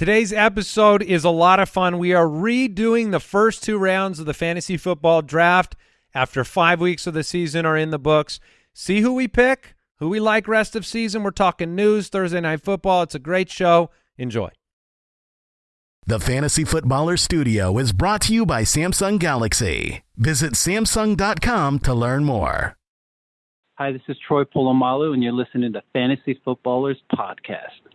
Today's episode is a lot of fun. We are redoing the first two rounds of the fantasy football draft after five weeks of the season are in the books. See who we pick, who we like rest of season. We're talking news, Thursday Night Football. It's a great show. Enjoy. The Fantasy Footballer Studio is brought to you by Samsung Galaxy. Visit Samsung.com to learn more. Hi, this is Troy Polamalu, and you're listening to Fantasy Footballers Podcast.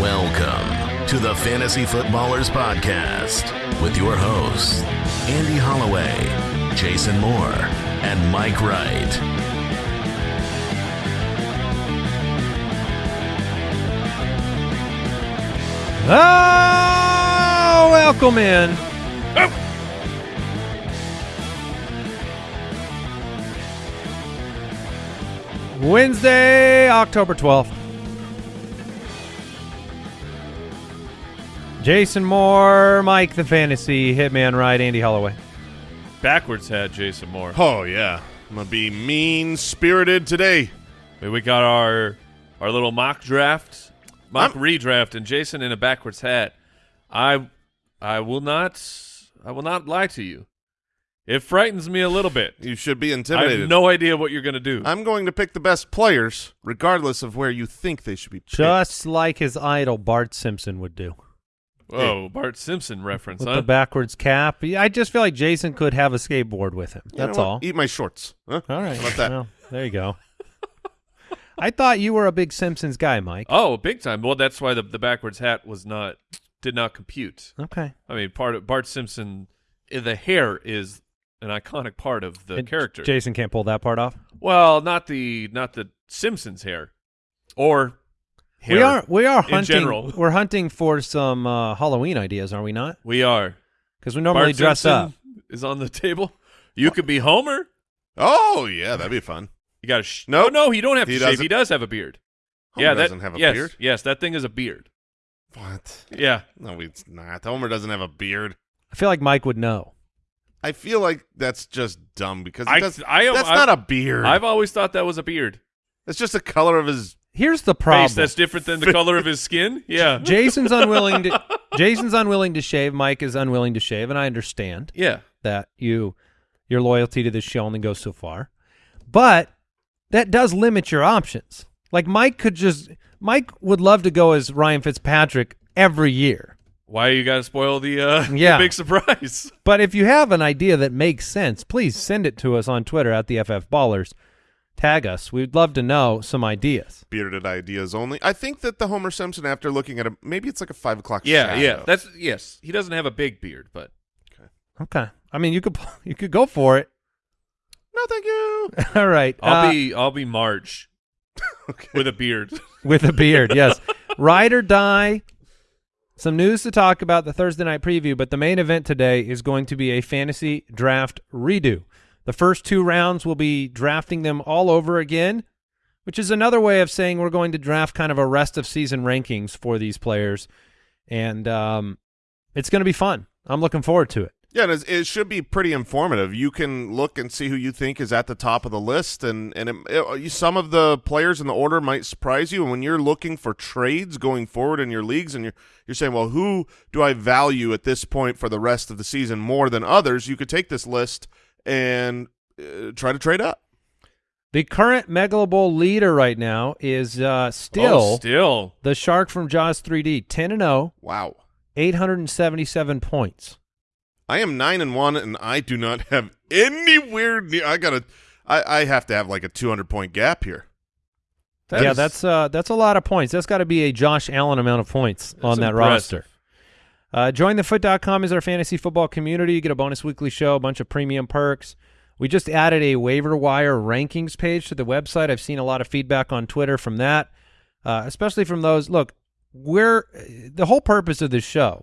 Welcome to the Fantasy Footballers Podcast with your hosts, Andy Holloway, Jason Moore, and Mike Wright. Oh, welcome in. Wednesday, October 12th. Jason Moore, Mike the Fantasy, Hitman Wright, Andy Holloway. backwards hat, Jason Moore. Oh yeah, I'm gonna be mean spirited today. We got our our little mock draft, mock I'm- redraft, and Jason in a backwards hat. I I will not I will not lie to you. It frightens me a little bit. You should be intimidated. I intimidated. have no idea what you're going to do. I'm going to pick the best players, regardless of where you think they should be. picked. Just like his idol Bart Simpson would do. Whoa, Bart Simpson reference, With huh? the backwards cap. I just feel like Jason could have a skateboard with him. You know That's what? all. Eat my shorts. Huh? All right. How about that? Well, there you go. I thought you were a big Simpsons guy, Mike. oh, big time. Well, that's why the the backwards hat was not did not compute. Okay. I mean, part of Bart Simpson, eh, the hair is an iconic part of the And character. Jason can't pull that part off. Well, not the not the Simpsons hair, or hair we are we are in hunting. general. We're hunting for some uh, Halloween ideas, are we not? We are. Because we normally Bart dress Simpson up. Is on the table. You could be Homer. Oh yeah, that'd be fun. You got to. Sh- Nope. Oh, no, you don't have He to shave. doesn't. He does have a beard. Homer yeah, that doesn't have a yes, beard. Yes, that thing is a beard. What? Yeah. No, it's not. Homer doesn't have a beard. I feel like Mike would know. I feel like that's just dumb because I- does, I- that's I- not a beard. I've always thought that was a beard. It's just the color of his. Here's the problem. Face that's different than the color of his skin. Yeah. Jason's unwilling to Jason's unwilling to shave. Mike is unwilling to shave, and I understand Yeah. that you your loyalty to this show only goes so far. But that does limit your options. Like Mike could just Mike would love to go as Ryan Fitzpatrick every year. Why you got to spoil the, uh, the Yeah. big surprise? But if you have an idea that makes sense, please send it to us on Twitter at the FF Ballers. Tag us. We'd love to know some ideas. Bearded ideas only. I think that the Homer Simpson, after looking at him, maybe it's like a five o'clock. Yeah, shadow. yeah. That's yes. He doesn't have a big beard, but Okay. Okay. I mean, you could you could go for it. no, thank you. All right. I'll uh, be I'll be Marge okay. with a beard. with a beard. Yes, ride or die. Some news to talk about the Thursday night preview, but the main event today is going to be a fantasy draft redo. The first two rounds will be drafting them all over again, which is another way of saying we're going to draft kind of a rest of season rankings for these players, and um, it's going to be fun. I'm looking forward to it. Yeah, it should be pretty informative. You can look and see who you think is at the top of the list, and and it, it, some of the players in the order might surprise you. And when you're looking for trades going forward in your leagues, and you're you're saying, well, who do I value at this point for the rest of the season more than others? You could take this list and uh, try to trade up. The current Megalo Bowl leader right now is uh, still Oh, still. the Shark from Jaws 3D, 10 and oh, 0. Wow, 877 points. I am nine and one, and I do not have anywhere near. I gotta, I, I have to have like a 200 point gap here. That yeah, is- that's uh, that's a lot of points. That's got to be a Josh Allen amount of points on that impressive. roster. Uh, jointhefoot.com is our fantasy football community. You get a bonus weekly show, a bunch of premium perks. We just added a waiver wire rankings page to the website. I've seen a lot of feedback on Twitter from that, uh, especially from those. Look, we're the whole purpose of this show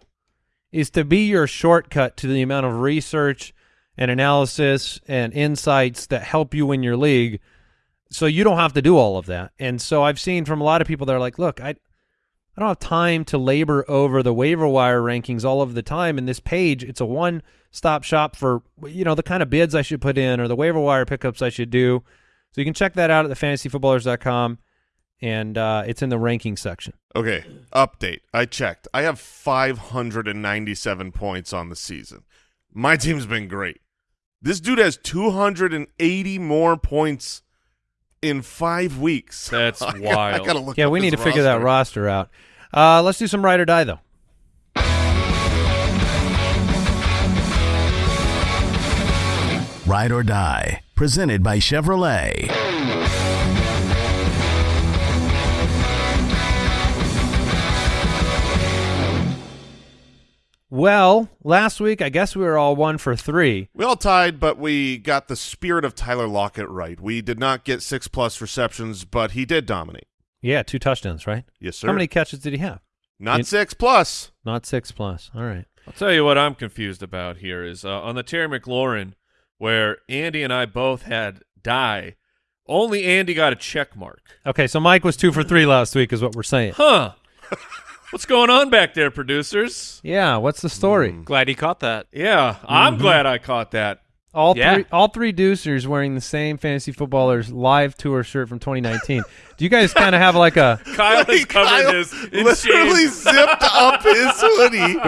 is to be your shortcut to the amount of research and analysis and insights that help you in your league so you don't have to do all of that. And so I've seen from a lot of people that are like, look, I I don't have time to labor over the waiver wire rankings all of the time. And this page, it's a one stop shop for you know the kind of bids I should put in or the waiver wire pickups I should do. So you can check that out at thefantasyfootballers.com, and uh, it's in the ranking section. Okay, update. I checked. I have 597 points on the season. My team's been great. This dude has 280 more points in five weeks. That's I gotta- wild. I gotta look. Yeah, up we need to his figure that roster. roster out. Uh, let's do some ride or die, though. Ride or Die, presented by Chevrolet. Well, last week, I guess we were all one for three. We all tied, but we got the spirit of Tyler Lockett right. We did not get six plus receptions, but he did dominate. Yeah, two touchdowns, right? Yes, sir. How many catches did he have? Not You- six plus. Not six plus. All right. I'll tell you what I'm confused about here is uh, on the Terry McLaurin, where Andy and I both had die. Only Andy got a check mark. Okay, so Mike was two for three last week, is what we're saying. Huh. What's going on back there, producers? Yeah, what's the story? Mm. Glad he caught that. Yeah, I'm mm-hmm. glad I caught that. All Yeah. three, all three Deucers wearing the same fantasy footballers live tour shirt from 2019. Do you guys kind of have like a? Kyle has Like, covered Kyle his in literally shame. zipped up his hoodie.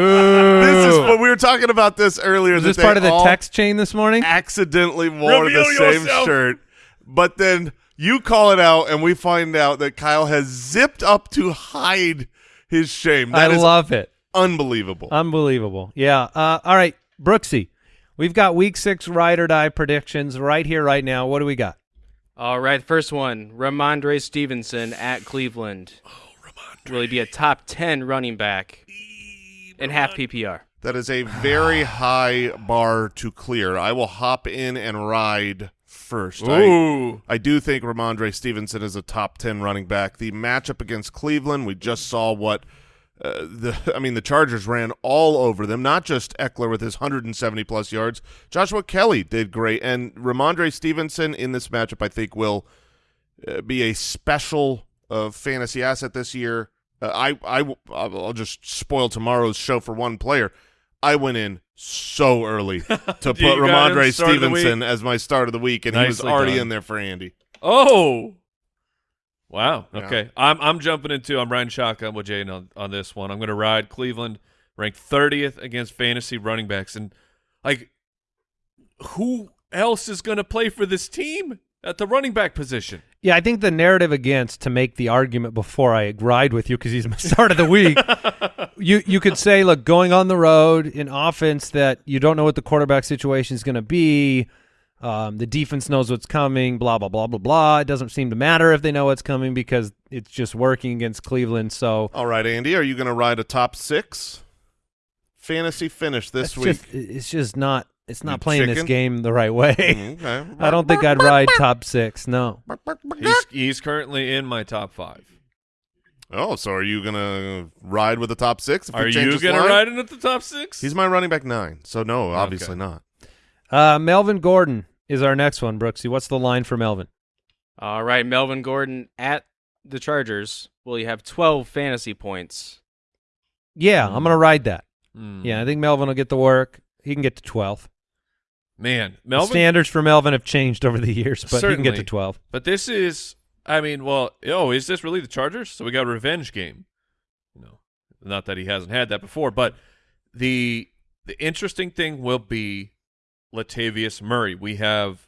This is what we were talking about this earlier. Is this part of the text chain this morning? Accidentally wore Reveal the same yourself. shirt, but then you call it out, and we find out that Kyle has zipped up to hide his shame. I That is love it. unbelievable. Unbelievable. Yeah. Uh, all right, Brooksy, we've got Week Six ride or die predictions right here, right now. What do we got? All right, first one, Rhamondre Stevenson at Cleveland. Oh, Rhamondre. Will he be a top 10 running back in half PPR? That is a very high bar to clear. I will hop in and ride first. I, Ooh. I do think Rhamondre Stevenson is a top 10 running back. The matchup against Cleveland, we just saw what uh, the I mean the Chargers ran all over them, not just Ekeler with his 170 plus yards. Joshua Kelley did great and Rhamondre Stevenson in this matchup I think will uh, be a special uh, fantasy asset this year. Uh, I I I'll just spoil tomorrow's show for one player. I went in so early to put You got him Rhamondre start of the week? Stevenson as my start of the week, and he was already done. in there for Andy. Oh. Wow. Yeah. Okay. I'm I'm jumping into I'm riding shotgun with Jaden on, on this one. I'm gonna ride Cleveland, ranked thirtieth against fantasy running backs. And like who else is gonna play for this team at the running back position? Yeah, I think the narrative against to make the argument before I ride with you because he's my start of the week. you you could say, look, going on the road in offense that you don't know what the quarterback situation is going to be. Um, the defense knows what's coming. Blah blah blah blah blah. It doesn't seem to matter if they know what's coming because it's just working against Cleveland. So All right, Andy, are you going to ride a top six fantasy finish this week? just it's just not it's not You playing this game the right way. Mm, okay. I don't think I'd ride top six. No. He's he's currently in my top five. Oh, so are you going to ride with the top six? If Are you gonna line? ride into the top six? He's my running back nine, so no, obviously not. Uh, Melvin Gordon is our next one, Brooksy. What's the line for Melvin? All right, Melvin Gordon at the Chargers. Will he have 12 fantasy points? Yeah, I'm gonna ride that. Hmm. Yeah, I think Melvin will get the work. He can get to 12. Man, The standards for Melvin have changed over the years, but he can get to 12. But this is, I mean, well, oh, is this really the Chargers? So we got a revenge game. You know, not that he hasn't had that before, but the the interesting thing will be Latavius Murray. We have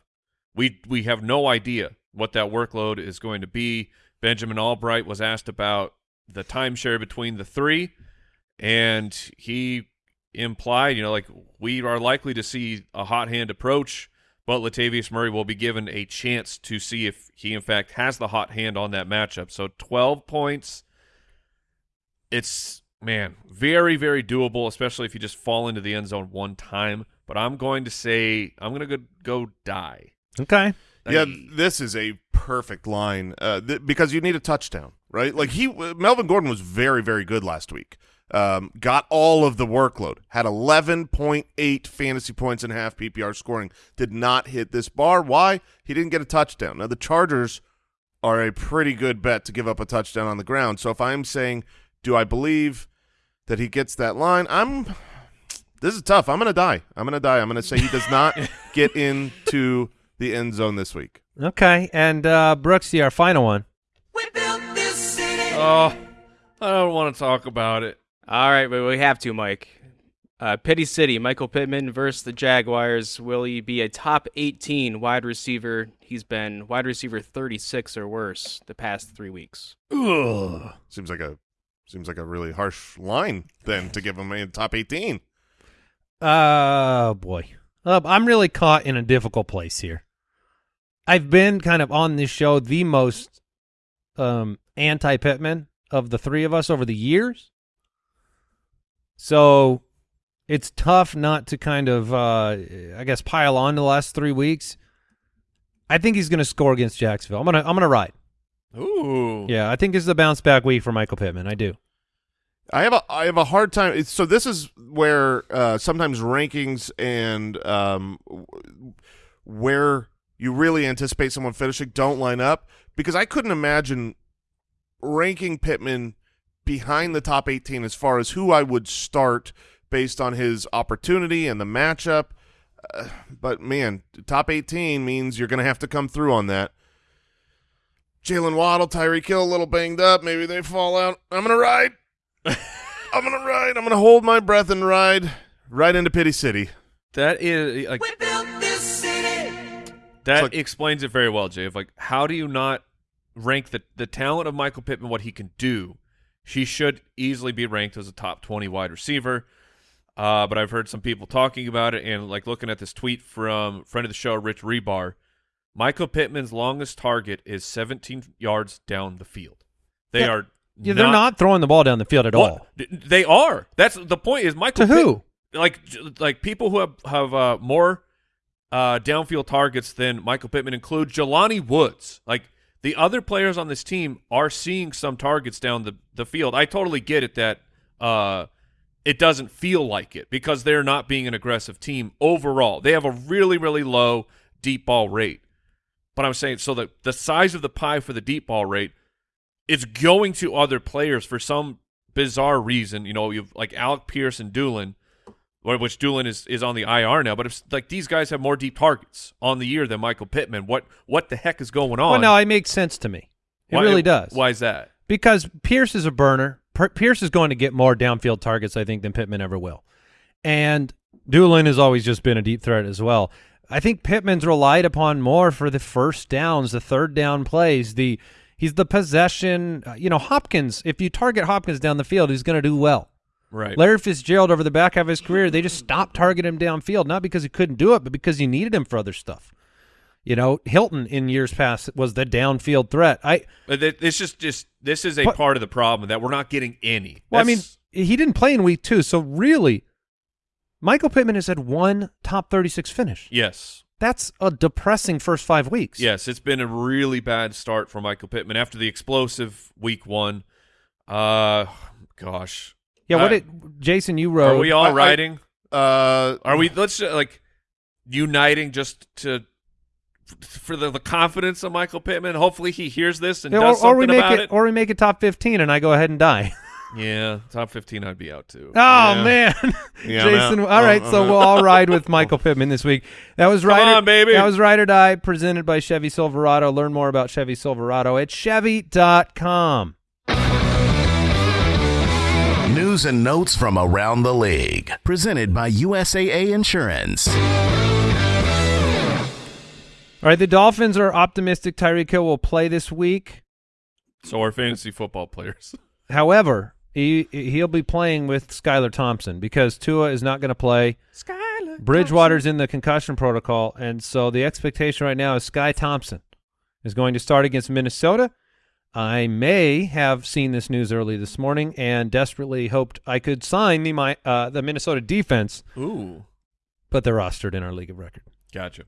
we we have no idea what that workload is going to be. Benjamin Allbright was asked about the timeshare between the three, and he implied, you know, like we are likely to see a hot hand approach, but Latavius Murray will be given a chance to see if he in fact has the hot hand on that matchup. So 12 points. It's man, very very doable, especially if you just fall into the end zone one time. But I'm going to say I'm going to go go die. Okay. Yeah, I- this is a perfect line uh, th- because you need a touchdown, right? Like he, Melvin Gordon was very, very good last week. Um, got all of the workload. Had 11.8 fantasy points in half PPR scoring. Did not hit this bar. Why? He didn't get a touchdown. Now the Chargers are a pretty good bet to give up a touchdown on the ground. So if I'm saying, do I believe that he gets that line? I'm. This is tough. I'm gonna die. I'm gonna die. I'm gonna say he does not get into the end zone this week. Okay, and uh, Brooksy, our final one. Oh, I don't want to talk about it. All right, but we have to, Mike. Uh, Pity City, Michael Pittman versus the Jaguars. Will he be a top 18 wide receiver? He's been wide receiver 36 or worse the past three weeks. Ugh. Seems like a seems like a really harsh line then to give him a top 18. Oh boy, uh, I'm really caught in a difficult place here. I've been kind of on this show the most um, anti Pittman of the three of us over the years, so it's tough not to kind of, uh, I guess, pile on the last three weeks. I think he's going to score against Jacksonville. I'm gonna, I'm gonna ride. Ooh. Yeah, I think this is a bounce back week for Michael Pittman. I do. I have a I have a hard time. it's- So this is where uh, sometimes rankings and um, where you really anticipate someone finishing don't line up because I couldn't imagine ranking Pittman behind the top 18 as far as who I would start based on his opportunity and the matchup. Uh, but man, top 18 means you're going to have to come through on that. Jaylen Waddle, Tyreek Hill, a little banged up. Maybe they fall out. I'm going to ride. I'm gonna ride. I'm gonna hold my breath and ride right into Pity City. That is like that It's like- explains it very well, Jay. Of like, how do you not rank the the talent of Michael Pittman, what he can do? He should easily be ranked as a top twenty wide receiver. Uh, but I've heard some people talking about it and like looking at this tweet from friend of the show, Rich Hribar. Michael Pittman's longest target is 17 yards down the field. They Yeah. are Yeah, they're not throwing the ball down the field at all. They are. That's the point. Is Michael To who? Pitt- like like people who have have uh, more uh, downfield targets than Michael Pittman include Jelani Woods. Like the other players on this team are seeing some targets down the the field. I totally get it that uh, it doesn't feel like it because they're not being an aggressive team overall. They have a really really low deep ball rate. But I'm saying so that the size of the pie for the deep ball rate it's going to other players for some bizarre reason. You know, you've like Alec Pierce and Dulin, which Dulin is, is on the IR now. But if like these guys have more deep targets on the year than Michael Pittman, what what the heck is going on? Well, no, it makes sense to me. It Why- really does. Why is that? Because Pierce is a burner. Pierce is going to get more downfield targets, I think, than Pittman ever will. And Dulin has always just been a deep threat as well. I think Pittman's relied upon more for the first downs, the third down plays. The he's the possession. uh, You know, Hopkins. If you target Hopkins down the field, he's going to do well. Right. Larry Fitzgerald over the back half of his career, they just stopped targeting him downfield, not because he couldn't do it, but because you needed him for other stuff. You know, Hilton in years past was the downfield threat. I But it- just just this is a But- part of the problem that we're not getting any. Well, I mean, he didn't play in week two, so really, Michael Pittman has had one top 36 finish. yes. That's a depressing first five weeks. Yes, it's been a really bad start for Michael Pittman after the explosive week one. Uh, gosh. Yeah, what Uh, did Jason, you wrote? Are we all I- I- riding? Uh, Are we? Let's uh, like uniting just to for the, the confidence of Michael Pittman. Hopefully, he hears this and Yeah, does or, or we something make about it, it. or we make it top 15 and I go ahead and die. yeah, top fifteen, I'd be out too. Oh Yeah. man, Yeah, Jason. out. All right, I'm so out. we'll all ride with Michael Pittman this week. That was Come right, on, baby. That was Ride or Die, presented by Chevy Silverado. Learn more about Chevy Silverado at Chevy.com. News and notes from around the league. Presented by USAA Insurance. All right, the Dolphins are optimistic Tyreek Hill will play this week. So our fantasy football players. However, he he'll be playing with Skylar Thompson because Tua is not going to play. Skylar. Bridgewater's in the concussion protocol, and so the expectation right now is Sky Thompson is going to start against Minnesota. I may have seen this news early this morning and desperately hoped I could sign the my uh, the Minnesota defense, Ooh, but they're rostered in our league of record. gotcha.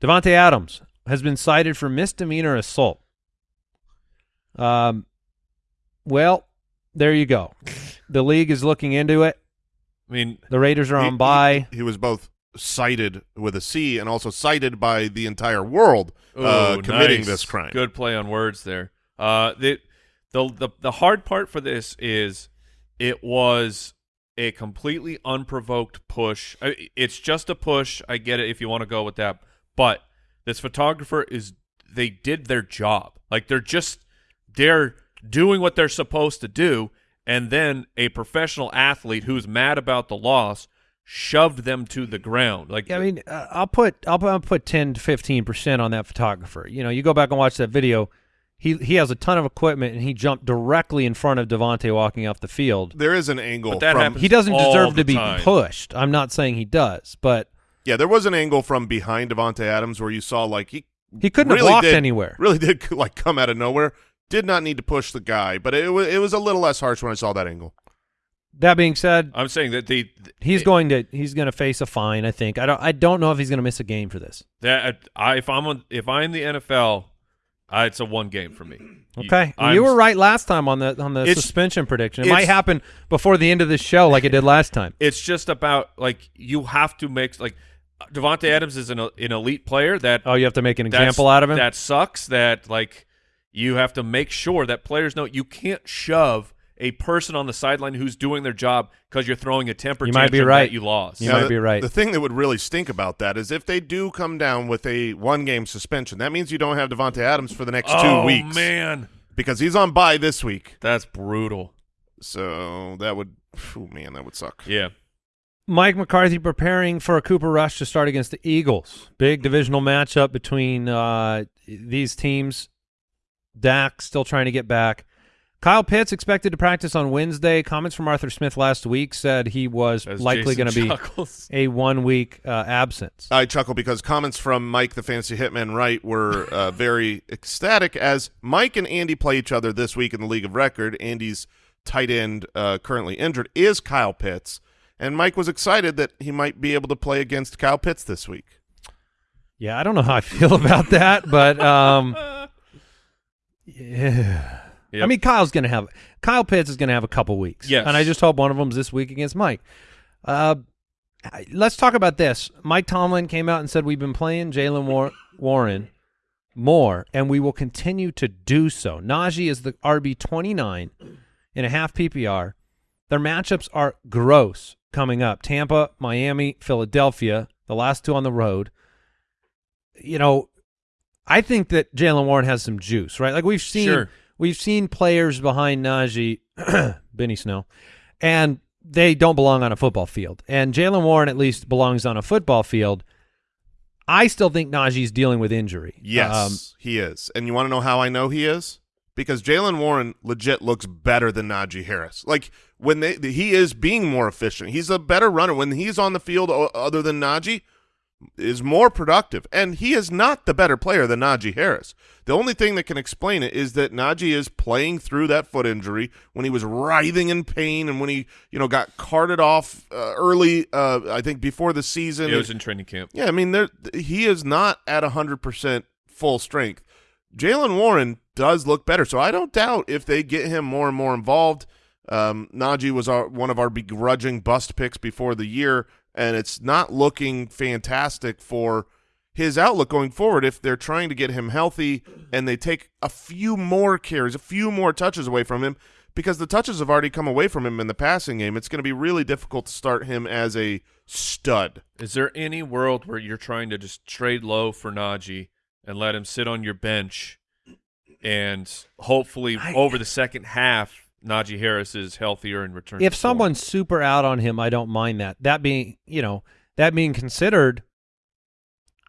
Davante Adams has been cited for misdemeanor assault. Um, well, there you go. The league is looking into it. I mean, The Raiders are he- on bye. He, he was both cited with a C and also cited by the entire world uh, committing nice. this crime. Good play on words there. Uh, the the the the hard part for this is it was a completely unprovoked push. It's just a push. I get it if you want to go with that, but This photographer is they did their job. Like they're just they're doing what they're supposed to do, and then a professional athlete who's mad about the loss shoved them to the ground. Like Yeah, I mean, uh, I'll put I'll, put- I'll put ten to fifteen percent on that photographer. You know, you go back and watch that video. He he has a ton of equipment and he jumped directly in front of Davante walking off the field. There is an angle But that from happens He doesn't deserve to be time. pushed. I'm not saying he does, but yeah, there was an angle from behind Davante Adams where you saw like he he couldn't really have walked did, anywhere. Really did like come out of nowhere. Did not need to push the guy, but it was it was a little less harsh when I saw that angle. That being said, I'm saying that the he's going to he's going to face a fine. I think. I don't I don't know if he's going to miss a game for this. that uh, I if I'm on, if I'm the NFL, I, uh, it's a one game for me. Okay, I'm- you were right last time on the on the suspension prediction. It might happen before the end of this show, like it did last time. It's just about like you have to make like Davante Adams is an an elite player that Oh, you have to make an example out of him. That sucks. That like you have to make sure that players know you can't shove a person on the sideline who's doing their job because you're throwing a temper You might be tantrum right. that you lost. You Now, might the, be right. The thing that would really stink about that is if they do come down with a one game suspension. That means you don't have Davante Adams for the next oh two weeks Oh man, because he's on bye this week. that's brutal. So that would, oh man, that would suck. Yeah. Mike McCarthy preparing for a Cooper Rush to start against the Eagles. Big divisional matchup between uh, these teams. Dak still trying to get back. Kyle Pitts expected to practice on Wednesday. Comments from Arthur Smith last week said he was As likely going to be a one week uh, absence. I chuckle because comments from Mike, the fantasy hitman, Wright, were uh, very ecstatic as Mike and Andy play each other this week in the League of Record. Andy's tight end, uh, currently injured, is Kyle Pitts, and Mike was excited that he might be able to play against Kyle Pitts this week. Yeah, I don't know how I feel about that, but um, yeah. Yep. I mean, Kyle's going to have Kyle Pitts is going to have a couple weeks. Yes. and I just hope one of them's this week against Mike. Uh, let's talk about this. Mike Tomlin came out and said we've been playing Jaylen War- Warren more, and we will continue to do so. Najee is the RB twenty nine in a half PPR. Their matchups are gross coming up: Tampa, Miami, Philadelphia. The last two on the road. You know, I think that Jaylen Warren has some juice, right? Like we've seen, Sure. We've seen players behind Najee, Benny Snell, and they don't belong on a football field. And Jaylen Warren at least belongs on a football field. I still think Najee's dealing with injury. Yes, Um, he is. And you want to know how I know he is? Because Jaylen Warren legit looks better than Najee Harris. Like when they, he is being more efficient. He's a better runner when he's on the field. Other than Najee, is more productive, and he is not the better player than Najee Harris. The only thing that can explain it is that Najee is playing through that foot injury when he was writhing in pain, and when he you know got carted off uh, early. Uh, I think before the season. It was in training camp. Yeah, I mean, there he is not at hundred percent full strength. Jaylen Warren does look better, so I don't doubt if they get him more and more involved. Um, Najee was our, one of our begrudging bust picks before the year, and it's not looking fantastic for his outlook going forward. If they're trying to get him healthy and they take a few more carries, a few more touches away from him, because the touches have already come away from him in the passing game, it's going to be really difficult to start him as a stud. Is there any world where you're trying to just trade low for Najee and let him sit on your bench, and hopefully over the second half, Najee Harris is healthier and returns? if to form? someone's super out on him, I don't mind that. That being, you know, that being considered,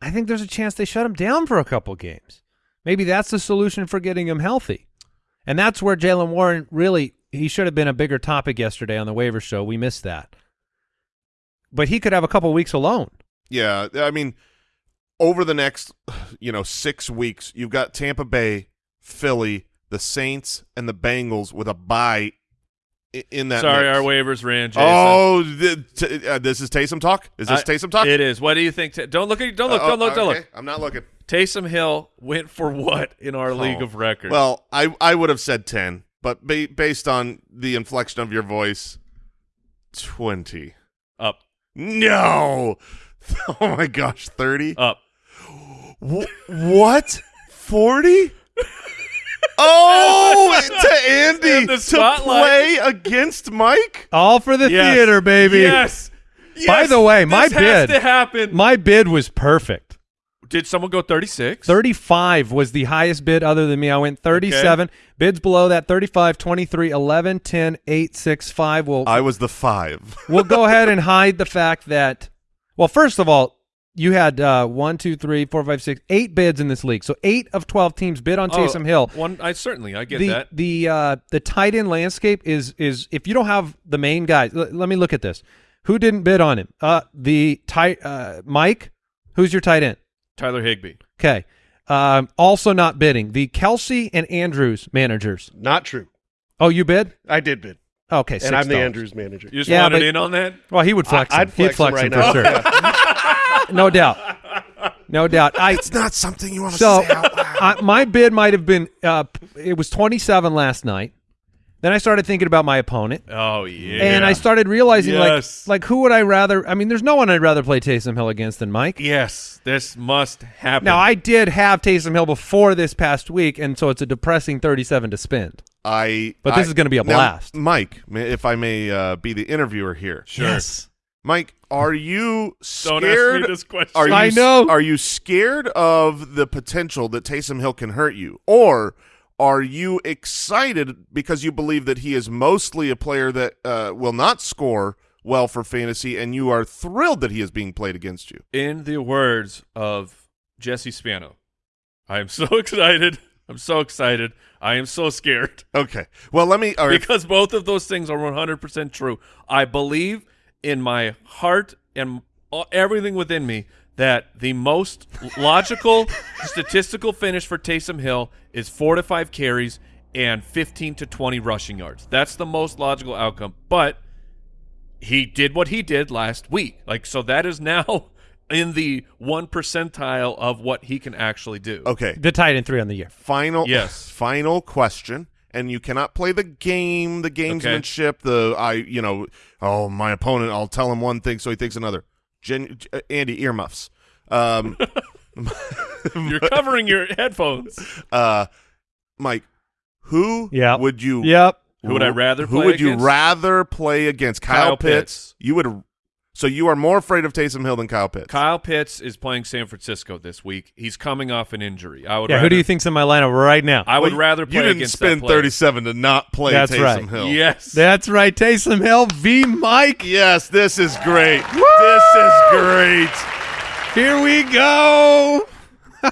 I think there's a chance they shut him down for a couple games. Maybe that's the solution for getting him healthy. And that's where Jaylen Warren really he should have been a bigger topic yesterday on the waiver show. We missed that. But he could have a couple weeks alone. Yeah, I mean, over the next, you know, six weeks, you've got Tampa Bay, Philly, the Saints, and the Bengals with a bye in that. Sorry, mix. our waivers ran. Jason. Oh, th- uh, this is Taysom talk. Is this I- Taysom talk? It is. What do you think? Don't look. At, don't look. Uh, don't look. Don't okay, look. I'm not looking. Taysom Hill went for what in our league Oh. of record? Well, I I would have said ten, but ba- based on the inflection of your voice, twenty. up, No. Oh my gosh, thirty. up. Wh- what? Forty? Oh, to Andy And the to spotlight. play against Mike. All for the Yes. theater, baby. Yes. yes. By the way, my this has bid- to happen. My bid was perfect. Did someone go 36? 35 was the highest bid other than me. I went 37. Bids below that 35, 23, 11, 10, 8, 6, 5. We'll, I was the five. we'll go ahead and hide the fact that, well, first of all, you had uh, one, two, three, four, five, six, eight bids in this league. So eight of 12 teams bid on Oh, Taysom Hill. One, I certainly, I get the that. the uh, the tight end landscape is is if you don't have the main guys. l- let me look at this. Who didn't bid on him? Uh, the tight uh, Mike. Who's your tight end? Tyler Higbee. Okay. Um, also not bidding. The Kelce and Andrews managers. Not true. Oh, you bid? I did bid, Okay, and I'm the Andrews manager. You just Yeah, wanted but- in on that? Well, he would flex. I- him. I'd He'd flex him him right for now. sure. Yeah. no doubt. No doubt. I It's not something you want to so say out loud. I, my bid might have been. Uh, it was 27 last night. Then I started thinking about my opponent. Oh, yeah. And I started realizing, Yes. like, like who would I rather? I mean, there's no one I'd rather play Taysom Hill against than Mike. Yes, this must happen. Now, I did have Taysom Hill before this past week, and so it's a depressing 37 to spend. I. But this I- is gonna be a Now, blast. Mike. If I may uh, be the interviewer here, Sure. Mike, are you Don't scared? ask me this question. Are you, I know. Are you scared of the potential that Taysom Hill can hurt you, or are you excited because you believe that he is mostly a player that uh, will not score well for fantasy, and you are thrilled that he is being played against you? In the words of Jesse Spano, I am so excited. I'm so excited. I am so scared Okay. Well, let me. Or if- because both of those things are 100% true. I believe in my heart and everything within me that the most logical statistical finish for Taysom Hill is four to five carries and 15 to 20 rushing yards. That's the most logical outcome. But he did what he did last week. Like so that is now in the one percentile of what he can actually do. okay. The tight end three on the year. Final. Yes. Final question. And you cannot play the game, the gamesmanship, the I, you know, oh my opponent. I'll tell him one thing, so he thinks another. Gen, uh, Andy earmuffs. Um, You're covering your headphones. uh, Mike, who Yeah. would you? Yep. Who would I rather Who play would you rather play against? Kyle, Kyle Pitts. Pitts. You would. So you are more afraid of Taysom Hill than Kyle Pitts. Kyle Pitts is playing San Francisco this week. He's coming off an injury. I would Yeah. rather, Who do you think's in my lineup right now? I would Well, rather play You didn't against spend that thirty-seven to not play That's Taysom right. Hill. Yes. That's right. Taysom Hill v. Mike. Yes, this is great. This is great. Here we go.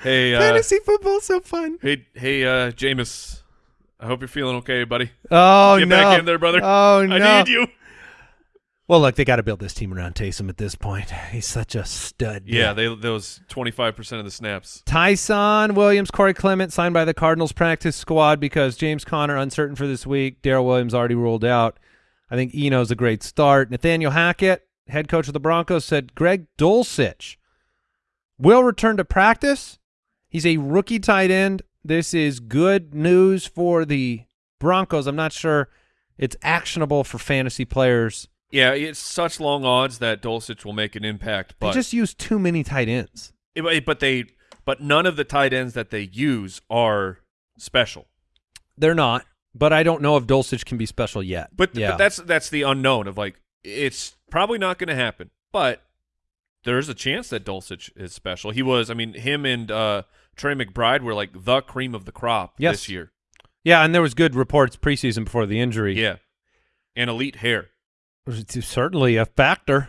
hey, uh, Fantasy football's so fun. hey, hey, uh, Jameis. I hope you're feeling okay, buddy. Oh Get no! back in there, brother. Oh no! I need you. Well, look, they got to build this team around Taysom at this point. He's such a stud. Yeah, they those 25% of the snaps. Ty'Son Williams, Corey Clement signed by the Cardinals practice squad because James Conner uncertain for this week. Darrel Williams already ruled out. I think Eno's a great start. Nathaniel Hackett, head coach of the Broncos, said Greg Dulcich will return to practice. He's a rookie tight end. This is good news for the Broncos. I'm not sure it's actionable for fantasy players. Yeah, it's such long odds that Dulcich will make an impact, They but just use too many tight ends. it- but they but none of the tight ends that they use are special. They're not, but I don't know if Dulcich can be special yet. But, yeah. but that's that's the unknown of like it's probably not going to happen, but there's a chance that Dulcich is special. He was, I mean, him and uh, Trey McBride were like the cream of the crop Yes. this year. yeah, and there was good reports preseason before the injury. Yeah, and elite hair. It's certainly a factor.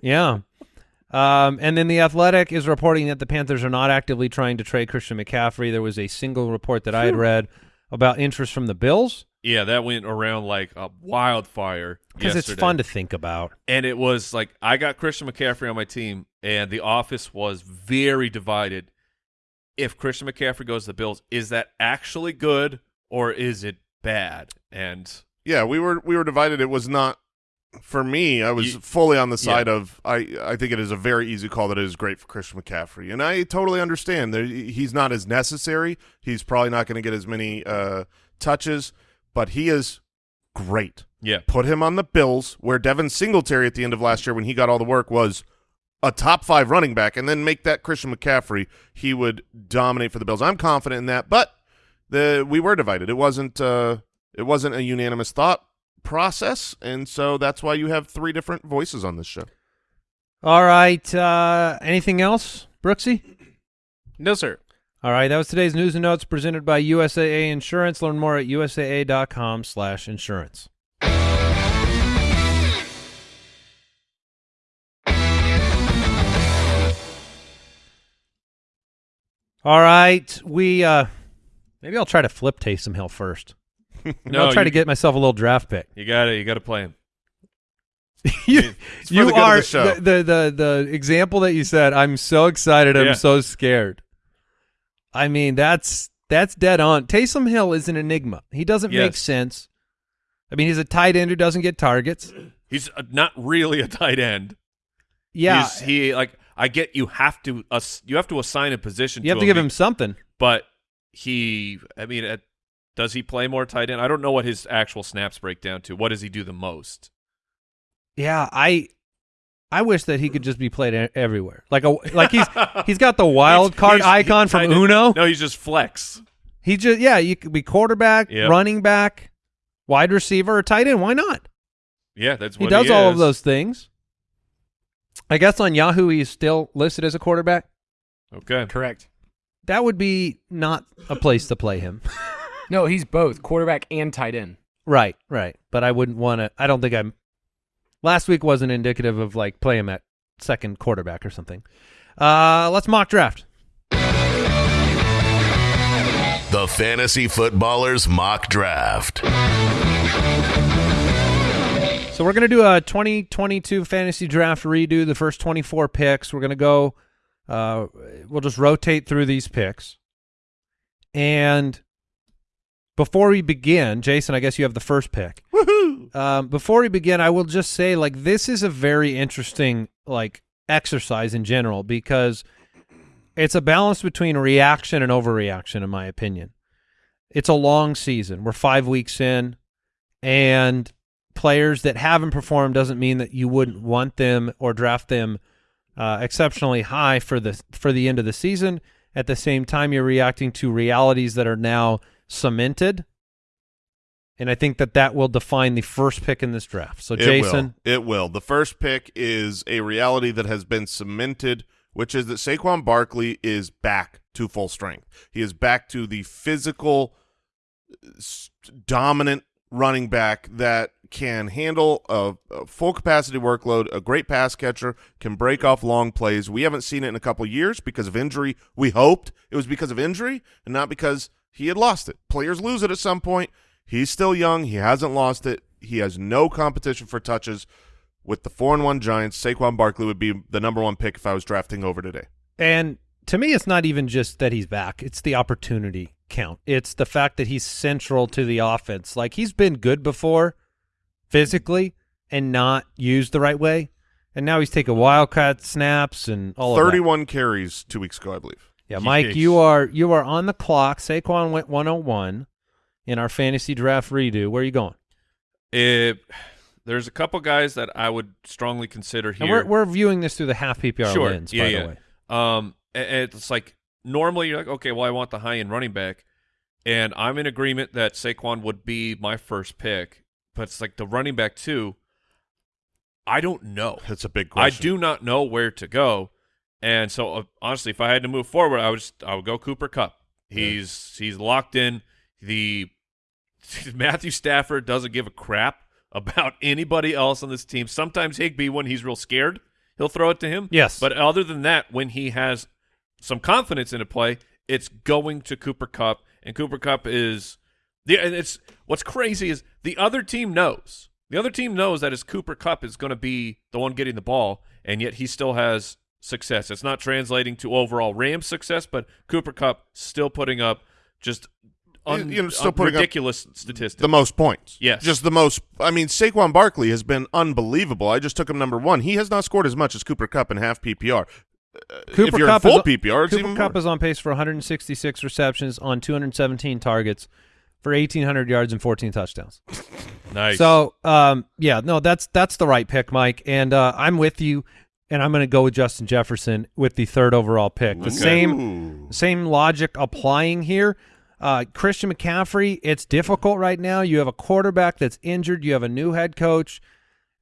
yeah. Um, and then the Athletic is reporting that the Panthers are not actively trying to trade Christian McCaffrey. There was a single report that I had read about interest from the Bills Yeah, that went around like a wildfire because it's fun to think about. and it was like I got Christian McCaffrey on my team, and the office was very divided. If Christian McCaffrey goes to the Bills, is that actually good or is it bad? And Yeah, we were we were divided. It was not for me. I was You- fully on the side Yeah. of I. I think it is a very easy call that it is great for Christian McCaffrey, and I totally understand. that he's not as necessary. He's probably not going to get as many uh, touches, but he is great. yeah, Put him on the Bills, where Devin Singletary at the end of last year, when he got all the work, was a top five running back, and then make that Christian McCaffrey. He would dominate for the Bills. I'm confident in that, but the we were divided. It wasn't. Uh, it wasn't a unanimous thought process, and so that's why you have three different voices on this show. All right. Uh, anything else, Brooksy? No, sir. All right. That was today's news and notes presented by USAA Insurance. Learn more at usaa.com slash insurance. All right. We uh, maybe I'll try to flip Taysom Hill first. No, I'll try you- to get myself a little draft pick. You got to You got to play him. you you the are the the, the the example that you said. I'm so excited. I'm Yeah. so scared. I mean, that's that's dead on. Taysom Hill is an enigma. He doesn't make sense. I mean, he's a tight end who doesn't get targets. He's uh, not really a tight end. Yeah, He's, he like I get you have to ass- you have to assign a position. you have to to give be- him something. but he. I mean, uh, does he play more tight end? I don't know what his actual snaps break down to. What does he do the most? Yeah, I I wish that he could just be played e- everywhere. Like a like he's he's got the wild card he's- icon from tight end- Uno. No, he's just flex. He just yeah, you could be quarterback, Yep. running back, wide receiver, or tight end. Why not? Yeah, that's He what does he does all of those things. I guess on Yahoo he's still listed as a quarterback. Okay. Correct. That would be not a place to play him. No, he's both quarterback and tight end. right, right. But I wouldn't want to. I don't think I'm. Last week wasn't indicative of like play him at second quarterback or something. Uh, let's mock draft. The Fantasy Footballers Mock Draft. So we're gonna do a 2022 fantasy draft redo. The first 24 picks. We're gonna go. Uh, we'll just rotate through these picks. And before we begin, Jason, I guess you have the first pick. Woohoo! Um, before we begin, I will just say like this is a very interesting like exercise in general because it's a balance between reaction and overreaction, in my opinion. It's a long season. We're five weeks in, and players that haven't performed doesn't mean that you wouldn't want them or draft them uh, exceptionally high for the for the end of the season. At the same time, you're reacting to realities that are now cemented, and I think that that will define the first pick in this draft. So, It Jason, will. it will. The first pick is a reality that has been cemented, which is that Saquon Barkley is back to full strength. He is back to the physical, dominant running back that can handle a, a full capacity workload, a great pass catcher, can break off long plays. We haven't seen it in a couple years because of injury. We hoped it was because of injury and not because he had lost it. Players lose it at some point. He's still young. He hasn't lost it. He has no competition for touches. With the four and one Giants, Saquon Barkley would be the number one pick if I was drafting over today. And to me, it's not even just that he's back; it's the opportunity count. It's the fact that he's central to the offense. Like he's been good before, physically, and not used the right way. And now he's taking wildcat snaps and all of that. Thirty-one carries two weeks ago, I believe. Yeah, Mike, Yeesh. you are you are on the clock. Saquon went 101 in our fantasy draft redo. Where are you going? It, there's a couple guys that I would strongly consider here. And we're we're viewing this through the half PPR sure. lens, yeah, by yeah. the way. Um, it's like normally you're like, okay, well, I want the high end running back, and I'm in agreement that Saquon would be my first pick, but it's like the running back too. I don't know. That's a big I do not know where to go, and so uh, honestly, if I had to move forward, I would just, I would go Cooper Kupp. He's he's locked in. The Matthew Stafford doesn't give a crap about anybody else on this team. Sometimes Higbee, when he's real scared, he'll throw it to him. Yes. But other than that, when he has some confidence in a play, it's going to Cooper Kupp, and Cooper Kupp is the. And it's what's crazy is the other team knows. The other team knows that his Cooper Kupp is going to be the one getting the ball, and yet he still has success. It's not translating to overall Rams success, but Cooper Kupp still putting up just un- You know, still un- putting up ridiculous statistics. the most points. Yes. Just the most. I mean, Saquon Barkley has been unbelievable. I just took him number one. He has not scored as much as Cooper Kupp in half PPR. Cooper if you're Kupp in full is, PPR, it's Cooper even Kupp more. is on pace for 166 receptions on 217 targets for 1,800 yards and 14 touchdowns. nice. So, um, yeah, no, that's that's the right pick, Mike, and uh, I'm with you. And I'm going to go with Justin Jefferson with the third overall pick. The Okay. same Ooh. same logic applying here. Uh, Christian McCaffrey, it's difficult right now. You have a quarterback that's injured. You have a new head coach.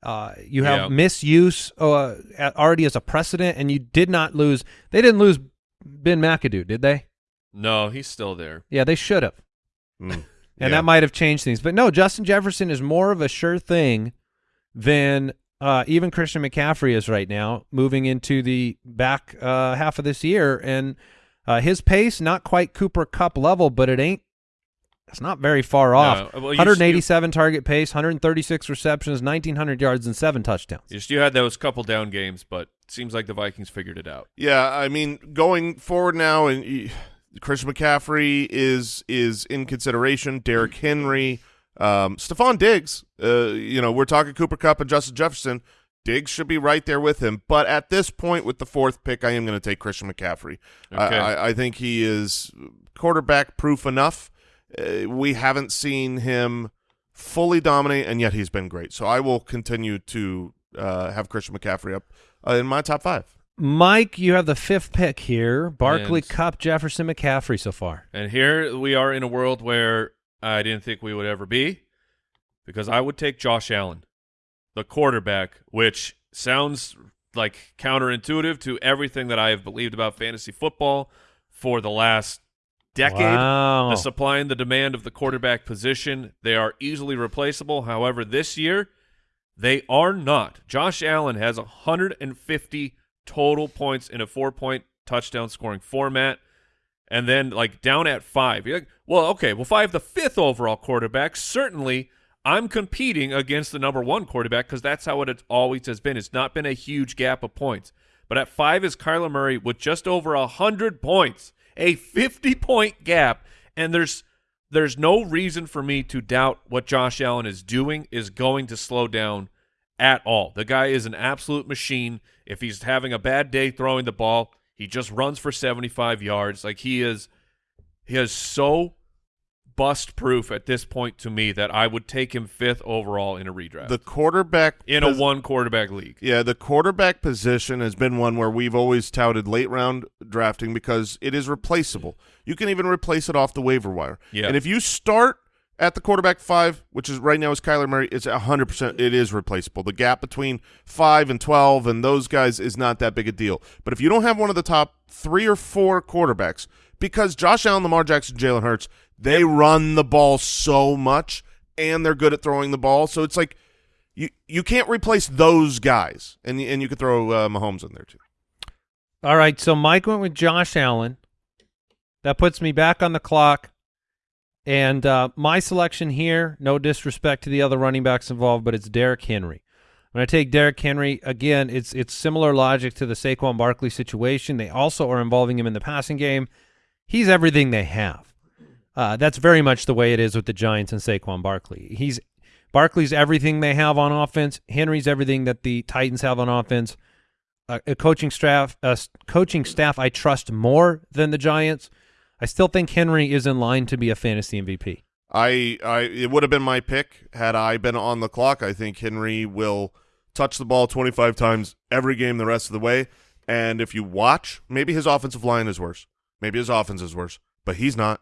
Uh, you have misuse uh, already as a precedent, and you did not lose. They didn't lose Ben McAdoo, did they? No, he's still there. Yeah, they should have. Mm. And Yeah. that might have changed things. But no, Justin Jefferson is more of a sure thing than uh, even Christian McCaffrey is right now, moving into the back uh, half of this year. And uh, his pace, not quite Cooper Kupp level, but it ain't. It's not very far off. No, well, you- 187 target pace, 136 receptions, 1,900 yards, and seven touchdowns. Just you had those couple down games, but it seems like the Vikings figured it out. Yeah, I mean, going forward now, and Christian McCaffrey is is in consideration. Derrick Henry, um, Stefon Diggs. Uh, you know, we're talking Cooper Kupp and Justin Jefferson. Diggs should be right there with him. But at this point, with the fourth pick, I am going to take Christian McCaffrey. I- Okay. I, I think he is quarterback proof enough. Uh, we haven't seen him fully dominate, and yet he's been great. So I will continue to uh, have Christian McCaffrey up uh, in my top five. Mike, you have the fifth pick here. Barkley, And- Kupp, Jefferson, McCaffrey so far. And here we are in a world where I didn't think we would ever be because I would take Josh Allen, the quarterback, which sounds like counterintuitive to everything that I have believed about fantasy football for the last decade. Wow. The supply and the demand of the quarterback position, they are easily replaceable. However, this year, they are not. Josh Allen has 150 total points in a four-point touchdown scoring format. And then, like, down at five. You're like, well, okay, well, if I have the fifth overall quarterback, certainly I'm competing against the number one quarterback because that's how it always has been. It's not been a huge gap of points. But at five is Kyler Murray with just over a 100 points, a 50-point gap. And there's there's no reason for me to doubt what Josh Allen is doing is going to slow down at all. The guy is an absolute machine. If he's having a bad day throwing the ball, he just runs for 75 yards. Like he is he is so bust proof at this point to me that I would take him fifth overall in a redraft. The quarterback in a one quarterback league. Yeah, the quarterback position has been one where we've always touted late round drafting because it is replaceable. You can even replace it off the waiver wire. Yeah. And if you start at the quarterback five, which is right now is Kyler Murray, it's hundred percent it is replaceable. The gap between five and twelve and those guys is not that big a deal. But if you don't have one of the top three or four quarterbacks, because Josh Allen, Lamar Jackson, Jalen Hurts, they run the ball so much and they're good at throwing the ball. So it's like you you can't replace those guys, and and you could throw uh, Mahomes in there too. All right, so Mike went with Josh Allen. That puts me back on the clock. And uh, my selection here, no disrespect to the other running backs involved, but it's Derrick Henry. When I take Derrick Henry, again, it's it's similar logic to the Saquon Barkley situation. They also are involving him in the passing game. He's everything they have. Uh, that's very much the way it is with the Giants and Saquon Barkley. He's Barkley's everything they have on offense. Henry's everything that the Titans have on offense a, a coaching staff, a coaching staff I trust more than the Giants. I still think Henry is in line to be a fantasy MVP. I I it would have been my pick had I been on the clock. I think Henry will touch the ball 25 times every game the rest of the way. And if you watch, maybe his offensive line is worse. Maybe his offense is worse, but he's not.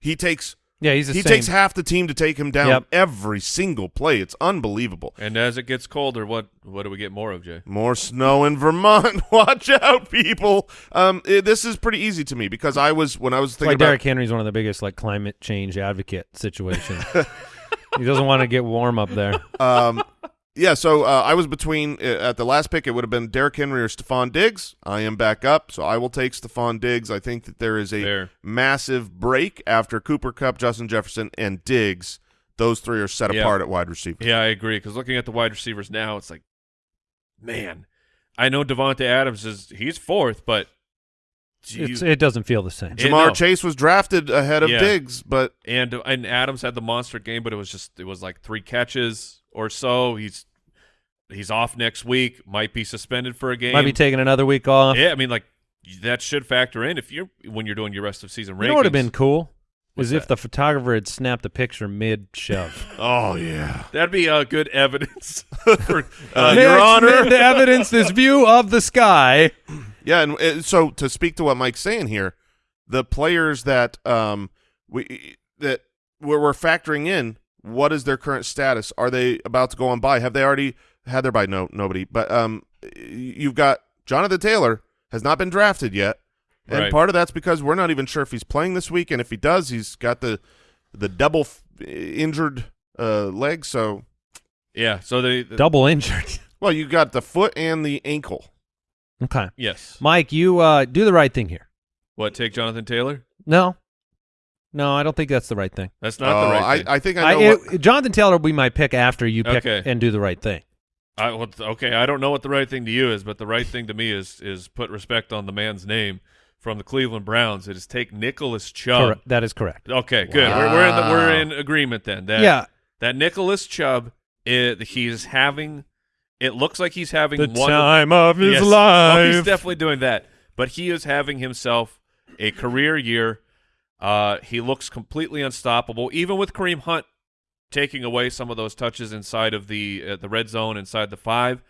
He takes Yeah, he's the he same. takes half the team to take him down Yep. every single play. It's unbelievable. And as it gets colder, what what do we get more of, Jay? More snow in Vermont. Watch out, people. Um, it- this is pretty easy to me because I was when I was That's thinking why about Derrick Henry's one of the biggest like climate change advocate situation. he doesn't want to get warm up there. um, yeah, so uh, I was between uh, at the last pick. It would have been Derrick Henry or Stefon Diggs. I am back up, so I will take Stefon Diggs. I think that there is a Fair. massive break after Cooper Kupp, Justin Jefferson, and Diggs. Those three are set Yeah. apart at wide receiver. Yeah, I agree. Because looking at the wide receivers now, it's like, man, I know Davante Adams is he's fourth, but It's, you- it doesn't feel the same. Yeah, Ja'Marr no. Chase was drafted ahead of Yeah. Diggs, but and and Adams had the monster game, but it was just it was like three catches or so. He's he's off next week. Might be suspended for a game. Might be taking another week off. yeah, I mean, like that should factor in if you're when you're doing your rest of season rankings. you know what would have been cool? What's Is if the photographer had snapped a picture mid shove. oh yeah, That'd be uh, good evidence. for, Uh, Next, Your Honor. mid evidence this view of the sky. yeah. And uh, so to speak to what Mike's saying here, the players that um we that we're, we're factoring in, what is their current status? Are they about to go on bye? Have they already had their bye no nobody, but um, you've got Jonathan Taylor has not been drafted yet, and Right. part of that's because we're not even sure if he's playing this week, and if he does, he's got the the double f- injured uh, leg. So, Yeah. So the, the Double injured. well, you got the foot and the ankle. okay. yes. Mike, you uh, do the right thing here. What? Take Jonathan Taylor? No. No, I don't think that's the right thing. That's not Oh, the right thing. I, I think I I, know. what, it- Jonathan Taylor will be my pick after you pick Okay. and do the right thing. I, well, okay, I don't know what the right thing to you is, but the right thing to me is is put respect on the man's name from the Cleveland Browns. It is take Nicholas Chubb. Correct. That is correct. Okay, good. We're we're in, the, we're in agreement then. That, yeah. that Nicholas Chubb, it, he's having. It looks like he's having The one time of his Yes. life. Oh, he's definitely doing that. But he is having himself a career year. Uh, he looks completely unstoppable, even with Kareem Hunt taking away some of those touches inside of the uh, the red zone, inside the five.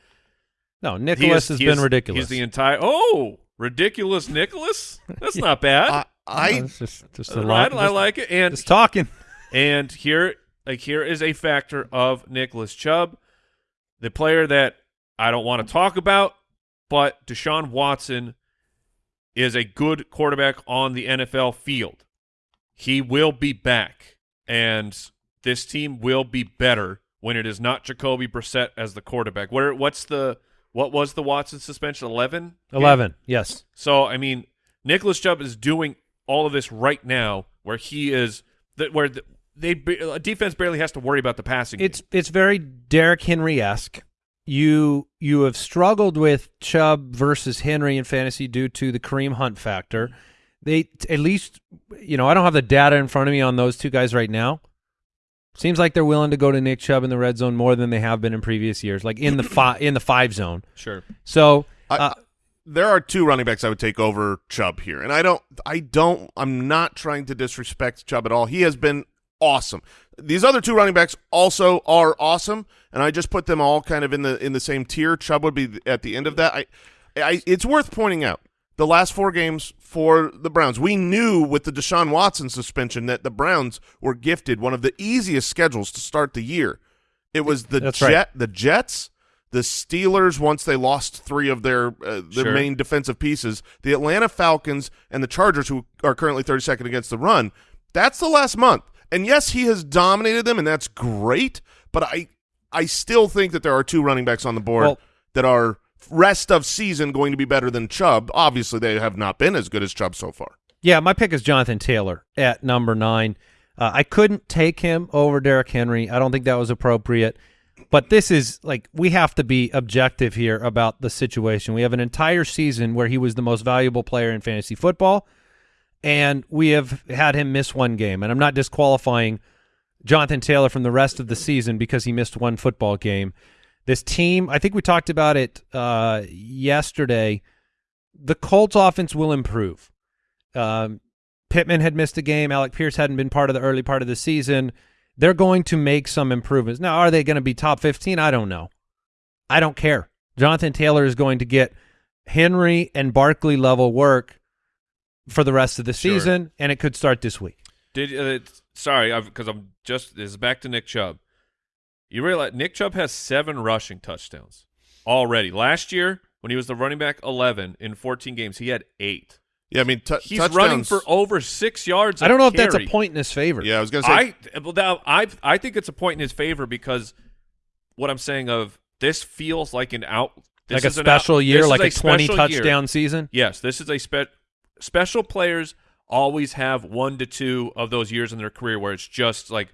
no, Nicholas is- has been is- ridiculous. He's the entire oh ridiculous Nicholas. That's not bad. I, I it's just, just a Uh, lot. I, I like it. And just talking. and here, like here is a factor of Nicholas Chubb, the player that I don't want to talk about, but Deshaun Watson is a good quarterback on the NFL field. He will be back, and this team will be better when it is not Jacoby Brissett as the quarterback. What what's the what was the Watson suspension? Eleven. 11. Yes. So I mean, Nicholas Chubb is doing all of this right now, where he is that where the, they a defense barely has to worry about the passing. game. It's it's very Derrick Henry esque. You you have struggled with Chubb versus Henry in fantasy due to the Kareem Hunt factor. They at least you know I don't have the data in front of me on those two guys right now. Seems like they're willing to go to Nick Chubb in the red zone more than they have been in previous years, like in the five in the five zone. sure. So I- uh, there are two running backs I would take over Chubb here, and I don't, I don't, I'm not trying to disrespect Chubb at all. He has been awesome. These other two running backs also are awesome, and I just put them all kind of in the in the same tier. Chubb would be at the end of that. I, I, it's worth pointing out the last four games for the Browns. We knew with the Deshaun Watson suspension that the Browns were gifted one of the easiest schedules to start the year. It was the That's Jet, right. the Jets, the Steelers once they lost three of their uh, their Sure. main defensive pieces, the Atlanta Falcons and the Chargers, who are currently 32nd against the run. That's the last month, and yes, he has dominated them, and that's great. But I I still think that there are two running backs on the board Well- that are rest of season going to be better than Chubb. Obviously, they have not been as good as Chubb so far. Yeah, my pick is Jonathan Taylor at number nine. Uh, I couldn't take him over Derrick Henry. I don't think that was appropriate. But this is like we have to be objective here about the situation. We have an entire season where he was the most valuable player in fantasy football, and we have had him miss one game. And I'm not disqualifying Jonathan Taylor from the rest of the season because he missed one football game. This team, I think we talked about it uh, yesterday. The Colts offense will improve. Um, Pittman had missed a game. Alec Pierce hadn't been part of the early part of the season. They're going to make some improvements. Now, are they going to be top 15? I don't know. I don't care. Jonathan Taylor is going to get Henry and Barkley level work for the rest of the Sure. season, and it could start this week. Did uh, sorry, because I'm just this is back to Nick Chubb. You realize Nick Chubb has seven rushing touchdowns already. Last year, when he was the running back 11 in 14 games, he had eight. Yeah, I mean, t- He's touchdowns- running for over six yards. I don't know if carry. that's a point in his favor. Yeah, I was gonna say. I well, now, I I think it's a point in his favor because what I'm saying of this feels like an out this like a is an out- special year, like a is 20 special year. touchdown season. Yes, this is a spe- special players always have one to two of those years in their career where it's just like,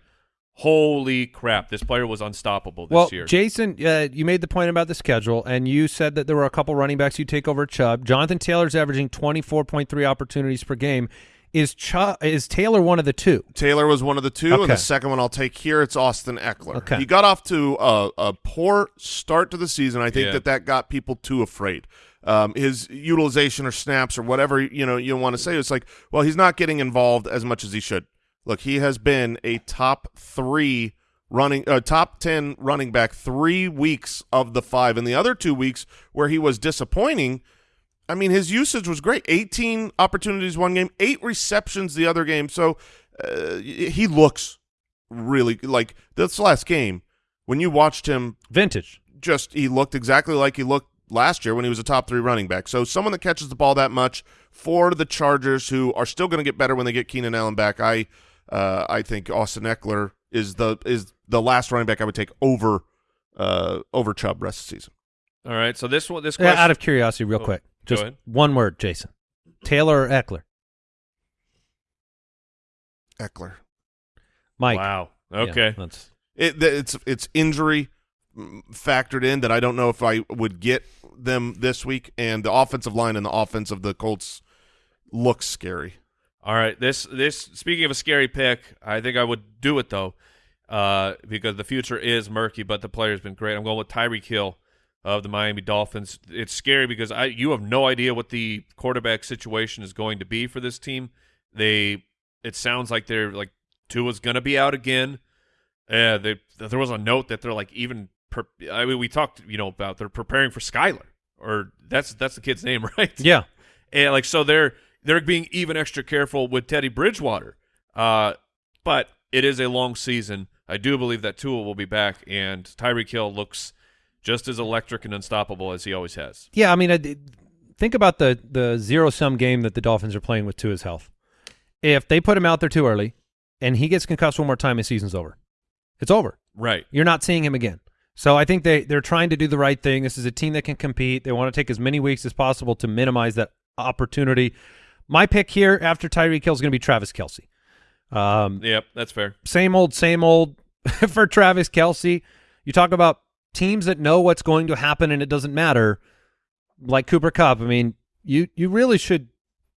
holy crap, this player was unstoppable this well, year. Jason, uh, you made the point about the schedule, and you said that there were a couple running backs you take over Chubb. Jonathan Taylor's averaging 24.3 opportunities per game. Is Chubb, is Taylor one of the two? Taylor was one of the two, and the second one I'll take here. It's Austin Ekeler. Okay. He got off to a, a poor start to the season. I think Yeah. that that got people too afraid. Um, his utilization or snaps or whatever you know you want to say, it's like, well, he's not getting involved as much as he should. Look, he has been a top three running, uh, top ten running back three weeks of the five, and the other two weeks where he was disappointing. I mean, his usage was great. 18 opportunities one game, eight receptions the other game. So uh, he looks really like this last game when you watched him Vintage. just he looked exactly like he looked last year when he was a top three running back. So someone that catches the ball that much for the Chargers, who are still going to get better when they get Keenan Allen back. I uh, I think Austin Ekeler is the is the last running back I would take over uh, over Chubb rest of the season. All right. So this one, this Yeah, out of curiosity, real Oh, quick, just one word, Jason. Taylor or Ekeler? Ekeler. Mike. wow. Yeah, Okay. that's It, it's it's injury mm, factored in that I don't know if I would get them this week, and the offensive line and the offense of the Colts looks scary. All right. This this speaking of a scary pick, I think I would do it though, uh, because the future is murky, but the player's been great. I'm going with Tyreek Hill of the Miami Dolphins. It's scary because I you have no idea what the quarterback situation is going to be for this team. They it sounds like they're like Tua's going to be out again. Uh, they, there was a note that they're like even. Per, I mean, we talked you know about they're preparing for Skylar, or that's that's the kid's name, right? yeah. and like so they're they're being even extra careful with Teddy Bridgewater. Uh, but it is a long season. I do believe that Tua will be back, and Tyreek Hill looks just as electric and unstoppable as he always has. Yeah, I mean, I, think about the the zero sum game that the Dolphins are playing with to his health. If they put him out there too early, and he gets concussed one more time, his season's over. It's over. Right. You're not seeing him again. So I think they they're trying to do the right thing. This is a team that can compete. They want to take as many weeks as possible to minimize that opportunity. My pick here after Tyreek Hill is going to be Travis Kelce. Um, Yep, that's fair. same old, same old for Travis Kelce. You talk about teams that know what's going to happen and it doesn't matter, like Cooper Kupp. I mean, you you really should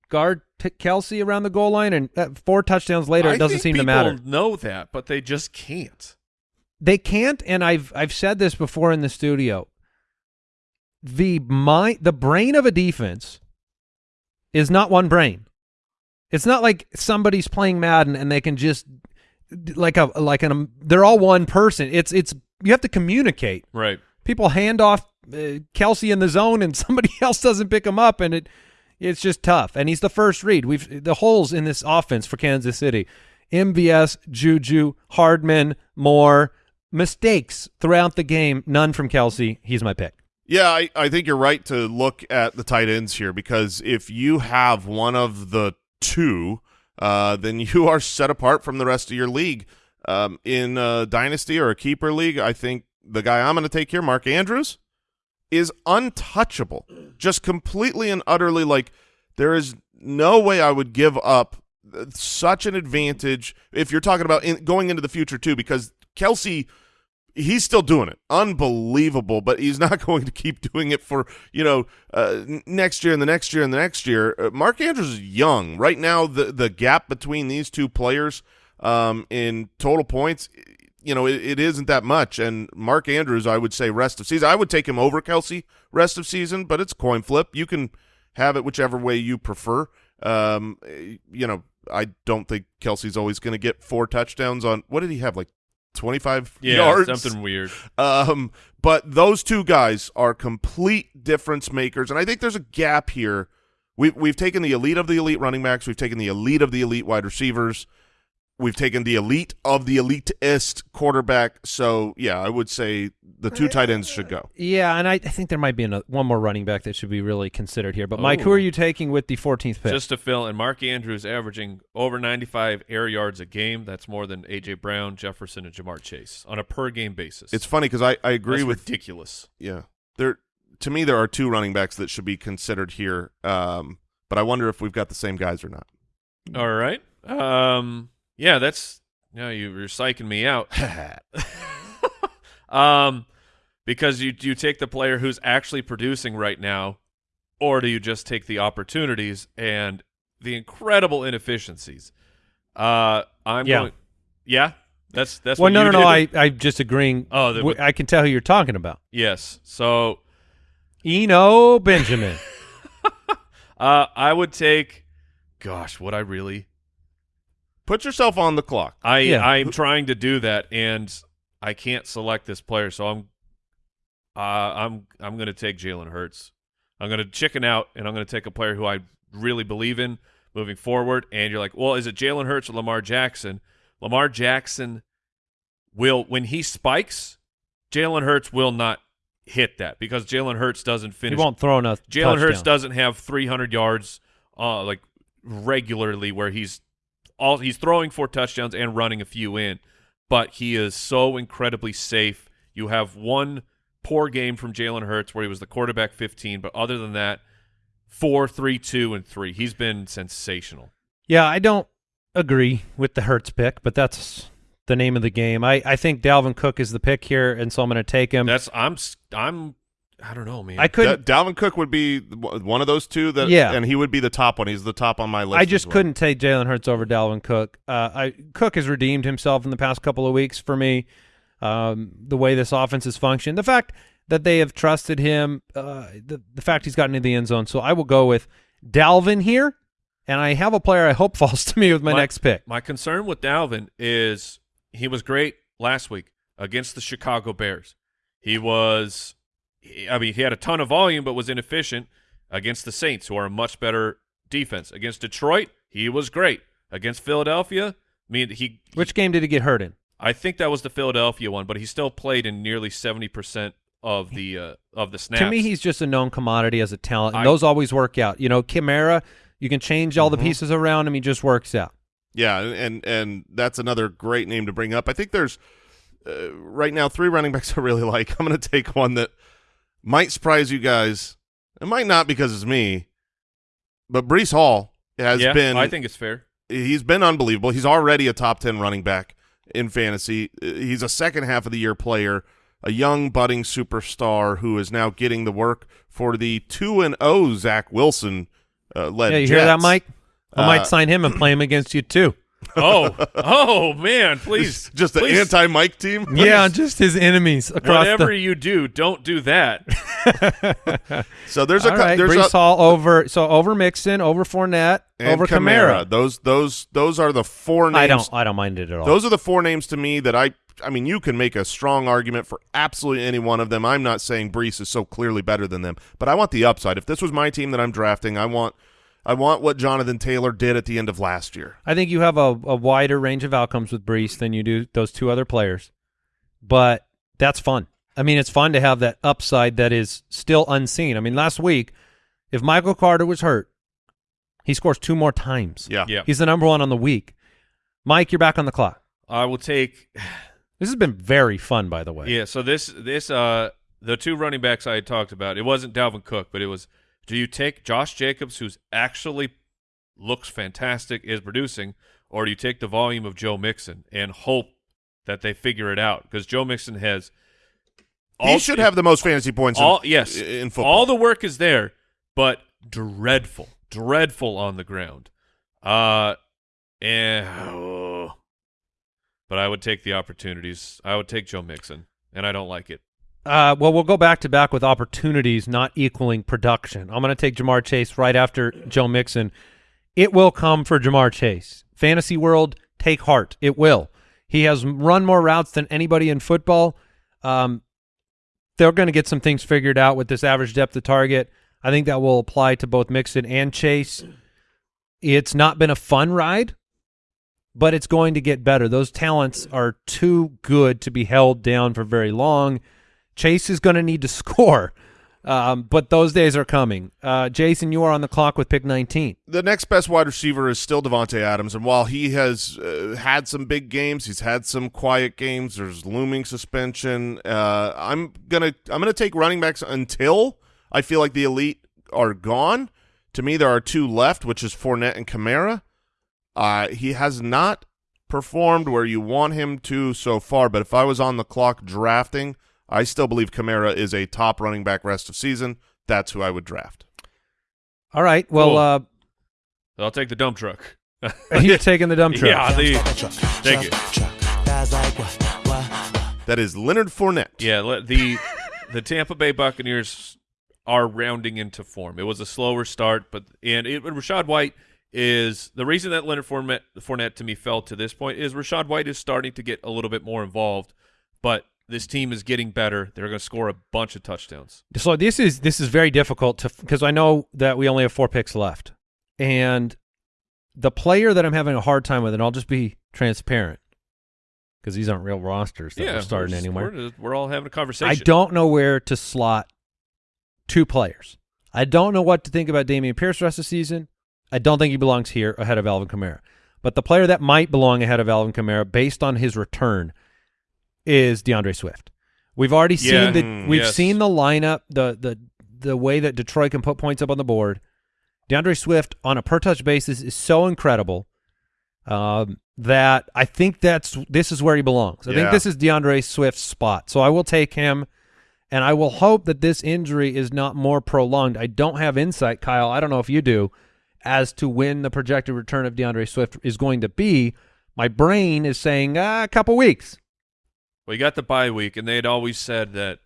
guard Kelce around the goal line, and uh, four touchdowns later, I it doesn't seem to matter. Know that, but they just can't. They can't, and I've I've said this before in the studio. The mind, the brain of a defense is not one brain. It's not like somebody's playing Madden and they can just like a like an they're all one person. It's it's you have to communicate. Right. People hand off uh, Kelce in the zone and somebody else doesn't pick him up, and it it's just tough. And he's the first read. We've the holes in this offense for Kansas City. MVS, Juju, Hardman, Moore, mistakes throughout the game. None from Kelce. He's my pick. Yeah, I, I think you're right to look at the tight ends here because if you have one of the two, uh, then you are set apart from the rest of your league. Um, in a dynasty or a keeper league, I think the guy I'm going to take here, Mark Andrews, is untouchable. Just completely and utterly like there is no way I would give up such an advantage if you're talking about in, going into the future too, because Kelce he's still doing it. Unbelievable but he's not going to keep doing it for you know uh, next year and the next year and the next year. Uh, mark andrews is young. Right now the the gap between these two players um, in total points you know it, it isn't that much. And mark andrews i would say rest of season i would take him over kelce rest of season but it's coin flip. You can have it whichever way you prefer. Um, you know i don't think kelce's always going to get four touchdowns on what did he have like 25 Yeah, yards something weird. um, but those two guys are complete difference makers, and I think there's a gap here. We've we've taken the elite of the elite running backs, we've taken the elite of the elite wide receivers, we've taken the elite of the elitist quarterback. So yeah, I would say the two tight ends should go. Yeah, and I, I think there might be another, one more running back that should be really considered here. But Mike, who Oh. are you taking with the 14th pick? Just to fill, and Mark Andrews averaging over 95 air yards a game. That's more than A.J. Brown, Jefferson, and Ja'Marr Chase on a per game basis. It's funny because I, I agree That's with ridiculous. yeah. There to me there are two running backs that should be considered here. Um, but I wonder if we've got the same guys or not. All right. Um. Yeah, that's. no, you, you're psyching me out. um, because you do you take the player who's actually producing right now, or do you just take the opportunities and the incredible inefficiencies? Uh, I'm Yeah. going. Yeah, that's that's. well, what no, you no, no. I, I'm just agreeing. Oh, the- I can tell who you're talking about. yes. So, Eno Benjamin. uh, I would take. Gosh, would I really? Put yourself on the clock. I Yeah. I'm trying to do that, and I can't select this player, so I'm uh, I'm I'm going to take Jalen Hurts. I'm going to chicken out, and I'm going to take a player who I really believe in moving forward. And you're like, well, is it Jalen Hurts or Lamar Jackson? Lamar Jackson will when he spikes, Jalen Hurts will not hit that because Jalen Hurts doesn't finish. He won't throw enough. Jalen Hurts doesn't have 300 yards uh, like regularly where he's all he's throwing four touchdowns and running a few in, but he is so incredibly safe. You have one poor game from Jalen Hurts where he was the quarterback 15, but other than that, four, three, two, and three. He's been sensational. Yeah, I don't agree with the Hurts pick, but that's the name of the game. I, I think Dalvin Cook is the pick here, and so I'm going to take him. That's I'm I'm I don't know, man. I couldn't. Da- Dalvin Cook would be one of those two that, Yeah. and he would be the top one. He's the top on my list. I just well. couldn't take Jalen Hurts over Dalvin Cook. Uh, I Cook has redeemed himself in the past couple of weeks for me. Um, the way this offense has functioned, the fact that they have trusted him, uh, the the fact he's gotten into the end zone. So I will go with Dalvin here, and I have a player I hope falls to me with my, My- next pick. My concern with Dalvin is he was great last week against the Chicago Bears. He was, he- I mean, he had a ton of volume, but was inefficient against the Saints, who are a much better defense. Against Detroit, he was great. Against Philadelphia, I mean, he. Which game did he get hurt in? I think that was the Philadelphia one, but he still played in nearly seventy percent of the uh, of the snaps. To me, he's just a known commodity as a talent, and I- Mm-hmm. those always work out. You know, Kamara, you can change all the pieces around him; he just works out. Yeah, and and that's another great name to bring up. I think there's uh, right now three running backs I really like. I'm going to take one that might surprise you guys. It might not because it's me, but Breece Hall has yeah, been. I think it's fair. he's been unbelievable. He's already a top 10 running back in fantasy. He's a second half of the year player, a young budding superstar who is now getting the work for the 2 and 0 Zach Wilson uh, led Yeah, you hear that, Mike? I Uh, might sign him and play him against you too. Oh, oh man, please, Just the please, anti-Mike team? Yeah, just his enemies across Whatever the. you do, don't do that. So there's a All cou- right, there's Breece a Hall over so over Mixon, over Fournette, and over Kamara. Kamara. Those those those are the four names I don't I don't mind it at all. Those are the four names to me that I. I mean, you can make a strong argument for absolutely any one of them. I'm not saying Breece is so clearly better than them, but I want the upside. If this was my team that I'm drafting, I want, I want what Jonathan Taylor did at the end of last year. I think you have a, a wider range of outcomes with Breece than you do those two other players, but that's fun. I mean, it's fun to have that upside that is still unseen. I mean, last week, if Michael Carter was hurt, he scores two more times. Yeah, Yeah, He's the number one on the week. Mike, you're back on the clock. I will take. This has been very fun, by the way. Yeah, so this this uh the two running backs I had talked about, it wasn't Dalvin Cook, but it was do you take Josh Jacobs who's actually looks fantastic, is producing, or do you take the volume of Joe Mixon and hope that they figure it out? Because Joe Mixon has he should have the most fantasy points. all in, yes in football. All the work is there, but dreadful, dreadful on the ground. Uh, and oh. but I would take the opportunities. I would take Joe Mixon, and I don't like it. Uh, well, we'll go back to back with opportunities not equaling production. I'm going to take Ja'Marr Chase right after Joe Mixon. It will come for Ja'Marr Chase. Fantasy world, take heart. It will. He has run more routes than anybody in football. Um, they're going to get some things figured out with this average depth of target. I think that will apply to both Mixon and Chase. It's not been a fun ride, but it's going to get better. Those talents are too good to be held down for very long. Chase is going to need to score, um, but those days are coming. Uh, Jason, you are on the clock with pick 19. the next best wide receiver is still Davante Adams, and while he has uh, had some big games, he's had some quiet games. There's looming suspension. Uh, I'm gonna I'm gonna take running backs until I feel like the elite are gone. To me, there are two left, which is Fournette and Kamara. Uh, he has not performed where you want him to so far, but if I was on the clock drafting, I still believe Kamara is a top running back rest of season. That's who I would draft. All right. Well, Cool. uh, I'll take the dump truck. you're taking the dump truck. Yeah, the, thank you. That is Leonard Fournette. Yeah, the the Tampa Bay Buccaneers are rounding into form. It was a slower start, but and it, Rachaad White is the reason that Leonard Fournette, Fournette to me fell to this point is Rachaad White is starting to get a little bit more involved, but this team is getting better. They're going to score a bunch of touchdowns. So this is this is very difficult to because I know that we only have four picks left, and the player that I'm having a hard time with, and I'll just be transparent, because these aren't real rosters that yeah, we're starting just- anywhere. We're, we're all having a conversation. I don't know where to slot two players. I don't know what to think about Dameon Pierce the rest of the season. I don't think he belongs here ahead of Alvin Kamara. But the player that might belong ahead of Alvin Kamara based on his return is DeAndre Swift. We've already Yeah, seen the mm, we've yes. seen the lineup, the the the way that Detroit can put points up on the board. DeAndre Swift on a per touch basis is so incredible um, that I think that's this is where he belongs. I think this is DeAndre Swift's spot. So I will take him, and I will hope that this injury is not more prolonged. I don't have insight, Kyle. I don't know if you do, as to when the projected return of DeAndre Swift is going to be. My brain is saying uh, a couple weeks. Well, you got the bye week, and they had always said that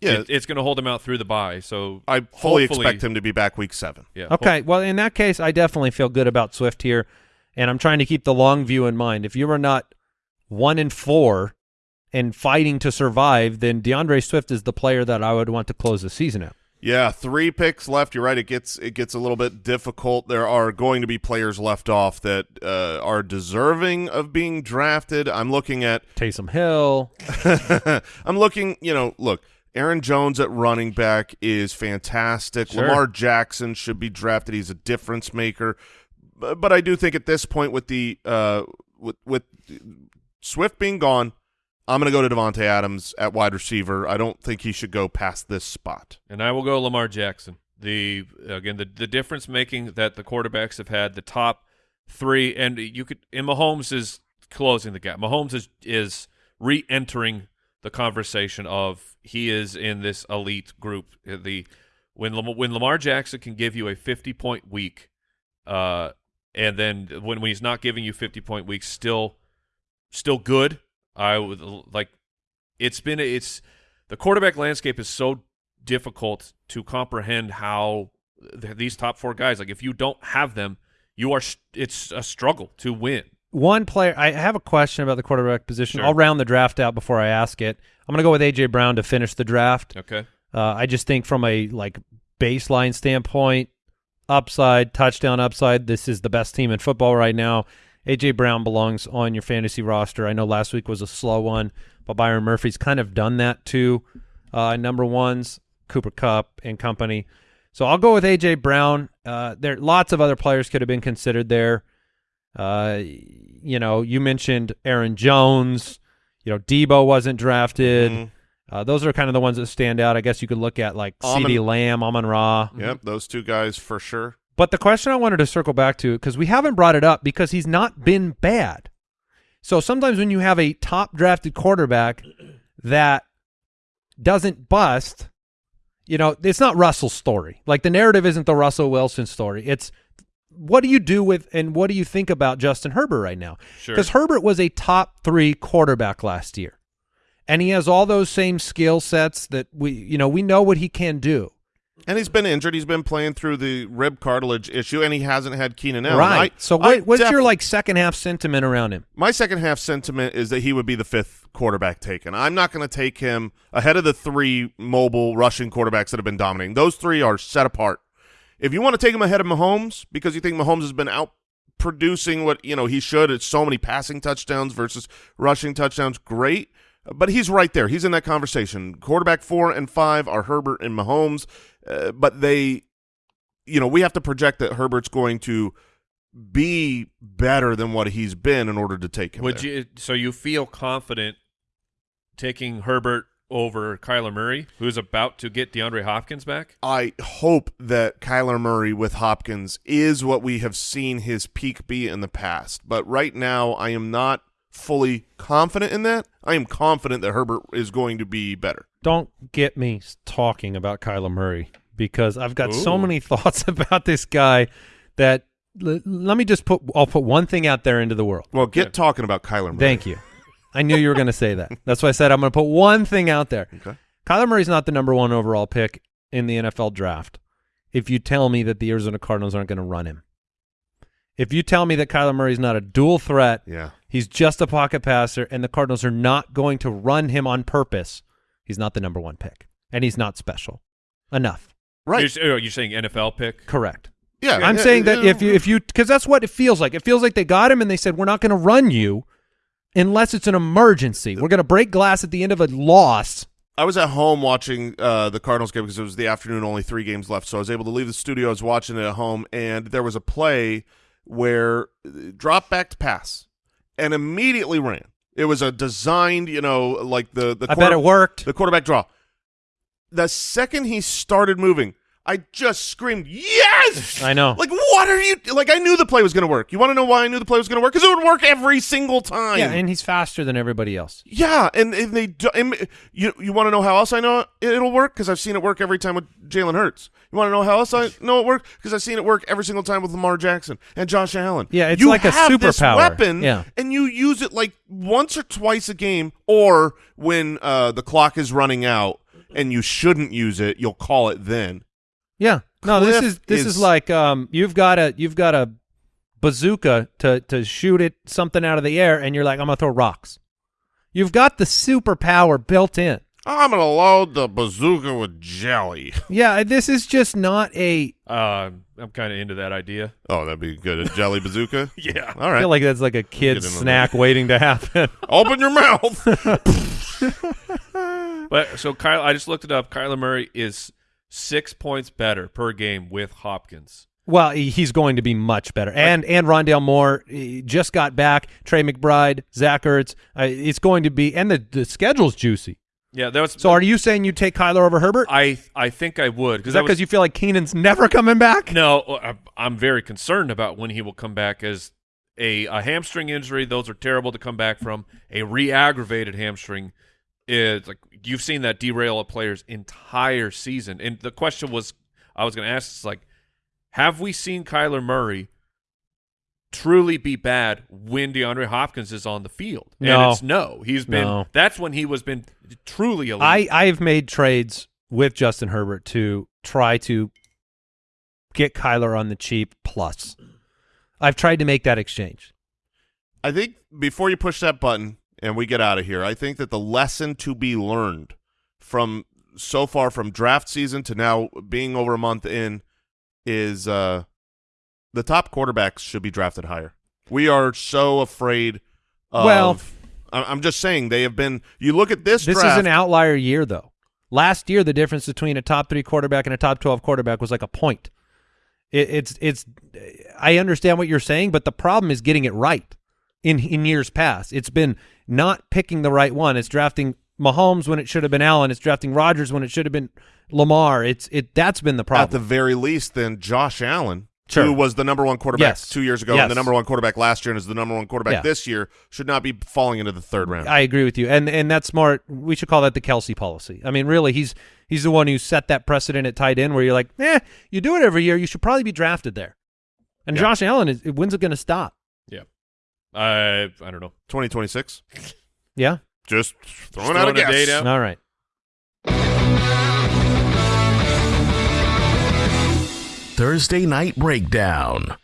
Yeah, it- it's going to hold him out through the bye. So I fully expect him to be back week seven. Yeah. Okay, well, in that case, I definitely feel good about Swift here, and I'm trying to keep the long view in mind. If you are not one in four and fighting to survive, then DeAndre Swift is the player that I would want to close the season out. Yeah, three picks left. You're right. It gets it gets a little bit difficult. There are going to be players left off that uh, are deserving of being drafted. I'm looking at Taysom Hill, I'm looking, you know, look, Aaron Jones at running back is fantastic. Sure. Lamar Jackson should be drafted. He's a difference maker. But, but I do think at this point with the uh with with Swift being gone, I'm going to go to Davante Adams at wide receiver. I don't think he should go past this spot. And I will go Lamar Jackson. The again the the difference making that the quarterbacks have had the top three, and you could and Mahomes is closing the gap. Mahomes is is re-entering the conversation of he is in this elite group. The when when Lamar Jackson can give you a 50 point week, uh, and then when when he's not giving you 50 point weeks, still still good. I would like it's been it's the quarterback landscape is so difficult to comprehend how th- these top four guys like if you don't have them you are sh- it's a struggle to win one player. I have a question about the quarterback position. Sure. I'll round the draft out before I ask it. I'm going to go with AJ Brown to finish the draft. okay Uh, I just think from a like baseline standpoint, upside, touchdown upside, this is the best team in football right now. AJ Brown belongs on your fantasy roster. I know last week was a slow one, but Byron Murphy's kind of done that too. Uh, number ones, Cooper Kupp and company. So I'll go with AJ Brown. Uh, there, lots of other players could have been considered there. Uh, you know, you mentioned Aaron Jones. You know, Deebo wasn't drafted. Mhm. Uh, those are kind of the ones that stand out. I guess you could look at like Amon- CeeDee Lamb, Amon Ra. Yep, those two guys for sure. But the question I wanted to circle back to, because we haven't brought it up because he's not been bad. So sometimes when you have a top drafted quarterback that doesn't bust, you know, it's not Russell's story. Like the narrative isn't the Russell Wilson story. It's what do you do with and what do you think about Justin Herbert right now? Sure. Because Herbert was a top three quarterback last year. And he has all those same skill sets that we, you know, we know what he can do. And he's been injured. He's been playing through the rib cartilage issue, and he hasn't had Keenan Allen. right. I- so I what, what's your like second half sentiment around him? My second half sentiment is that he would be the fifth quarterback taken. I'm not going to take him ahead of the three mobile rushing quarterbacks that have been dominating. Those three are set apart. If you want to take him ahead of Mahomes because you think Mahomes has been out producing what you know he should, it's so many passing touchdowns versus rushing touchdowns. Great, but he's right there. He's in that conversation. Quarterback four and five are Herbert and Mahomes, uh, but they, you know, we have to project that Herbert's going to be better than what he's been in order to take him. would there. you so you feel confident taking Herbert over Kyler Murray who's about to get DeAndre Hopkins back I hope that Kyler Murray with Hopkins is what we have seen his peak be in the past. But right now, I am not fully confident in that. I am confident that Herbert is going to be better. Don't get me talking about Kyler Murray because I've got so many thoughts about this guy that l- let me just put I'll put one thing out there into the world. Well, get Yeah. talking about Kyler Murray. Thank you. I knew you were going to say that. That's why I said I'm going to put one thing out there. Okay. Kyler Murray's not the number one overall pick in the NFL draft. If you tell me that the Arizona Cardinals aren't going to run him, if you tell me that Kyler Murray's not a dual threat, Yeah. he's just a pocket passer, and the Cardinals are not going to run him on purpose, he's not the number one pick, and he's not special enough. Right. you're, oh, you're saying NFL pick Correct. yeah. I'm yeah, saying that yeah. if you if you because that's what it feels like. It feels like they got him and they said we're not going to run you, unless it's an emergency. We're going to break glass at the end of a loss. I was at home watching uh, the Cardinals game because it was the afternoon, only three games left, so I was able to leave the studio. I was watching it at home, and there was a play where uh, drop back to pass, and immediately ran. It was a designed, you know, like the the I bet it worked. the quarterback draw. The second he started moving, I just screamed, "Yes!" I know. Like, what are you? Like, I knew the play was going to work. You want to know why I knew the play was going to work? Because it would work every single time. Yeah, and he's faster than everybody else. Yeah, and, and they do, and you you want to know how else I know it, it'll work because I've seen it work every time with Jalen Hurts. You want to know how else I know it work because I've seen it work every single time with Lamar Jackson and Josh Allen. Yeah, it's you like a superpower. weapon, Yeah. and you use it like once or twice a game, or when uh, the clock is running out and you shouldn't use it, you'll call it then. Yeah. No, this is this is, is- like um you've got a you've got a bazooka to to shoot it something out of the air and you're like I'm going to throw rocks. You've got the superpower built in. I'm gonna load the bazooka with jelly. Yeah, this is just not a Uh, I'm kind of into that idea. Oh, that'd be good. A jelly bazooka. Yeah. All I feel like that's like a kid's Get in snack waiting to happen. Open your mouth. But so Kyle, I just looked it up. Kyler Murray is six points better per game with Hopkins. Well, he's going to be much better. And and Rondale Moore just got back. Trey McBride, Zach Ertz. Uh, it's going to be and the the schedule's juicy. Yeah, that was. So are you saying you take Kyler over Herbert? I I think I would Is because that because you feel like Keenan's never coming back? No, I'm- I'm very concerned about when he will come back as a, a hamstring injury. Those are terrible to come back from. A re-aggravated hamstring is like you've seen that derail a player's entire season. And the question was, I was going to ask, is like, have we seen Kyler Murray truly be bad when DeAndre Hopkins is on the field? No. and it's no. He's been. No. That's when he was been truly elite. I I've made trades with Justin Herbert to try to get Kyler on the cheap plus. I've tried to make that exchange. I think before you push that button and we get out of here, I think that the lesson to be learned from so far from draft season to now being over a month in is uh, the top quarterbacks should be drafted higher. We are so afraid of. Well- I'm just saying they have been. You look at this. This draft, is an outlier year though. Last year the difference between a top 3 quarterback and a top 12 quarterback was like a point. It, it's it's I understand what you're saying, but the problem is getting it right. In in years past, it's been not picking the right one. It's drafting Mahomes when it should have been Allen. It's drafting Rodgers when it should have been Lamar. It's it that's been the problem. At the very least, then Josh Allen, Sure. who was the number one quarterback Yes. two years ago Yes. and the number one quarterback last year and is the number one quarterback Yeah. this year, should not be falling into the third round. I agree with you, and and that's smart. We should call that the Kelce policy. I mean, really, he's he's the one who set that precedent at tight end, where you're like, eh, you do it every year, you should probably be drafted there. And Yeah. Josh Allen is when's it going to stop? Yeah. I I don't know. 2026. Yeah, Just throwing Just out a throwing a guess. date out. all right. Thursday Night Breakdown.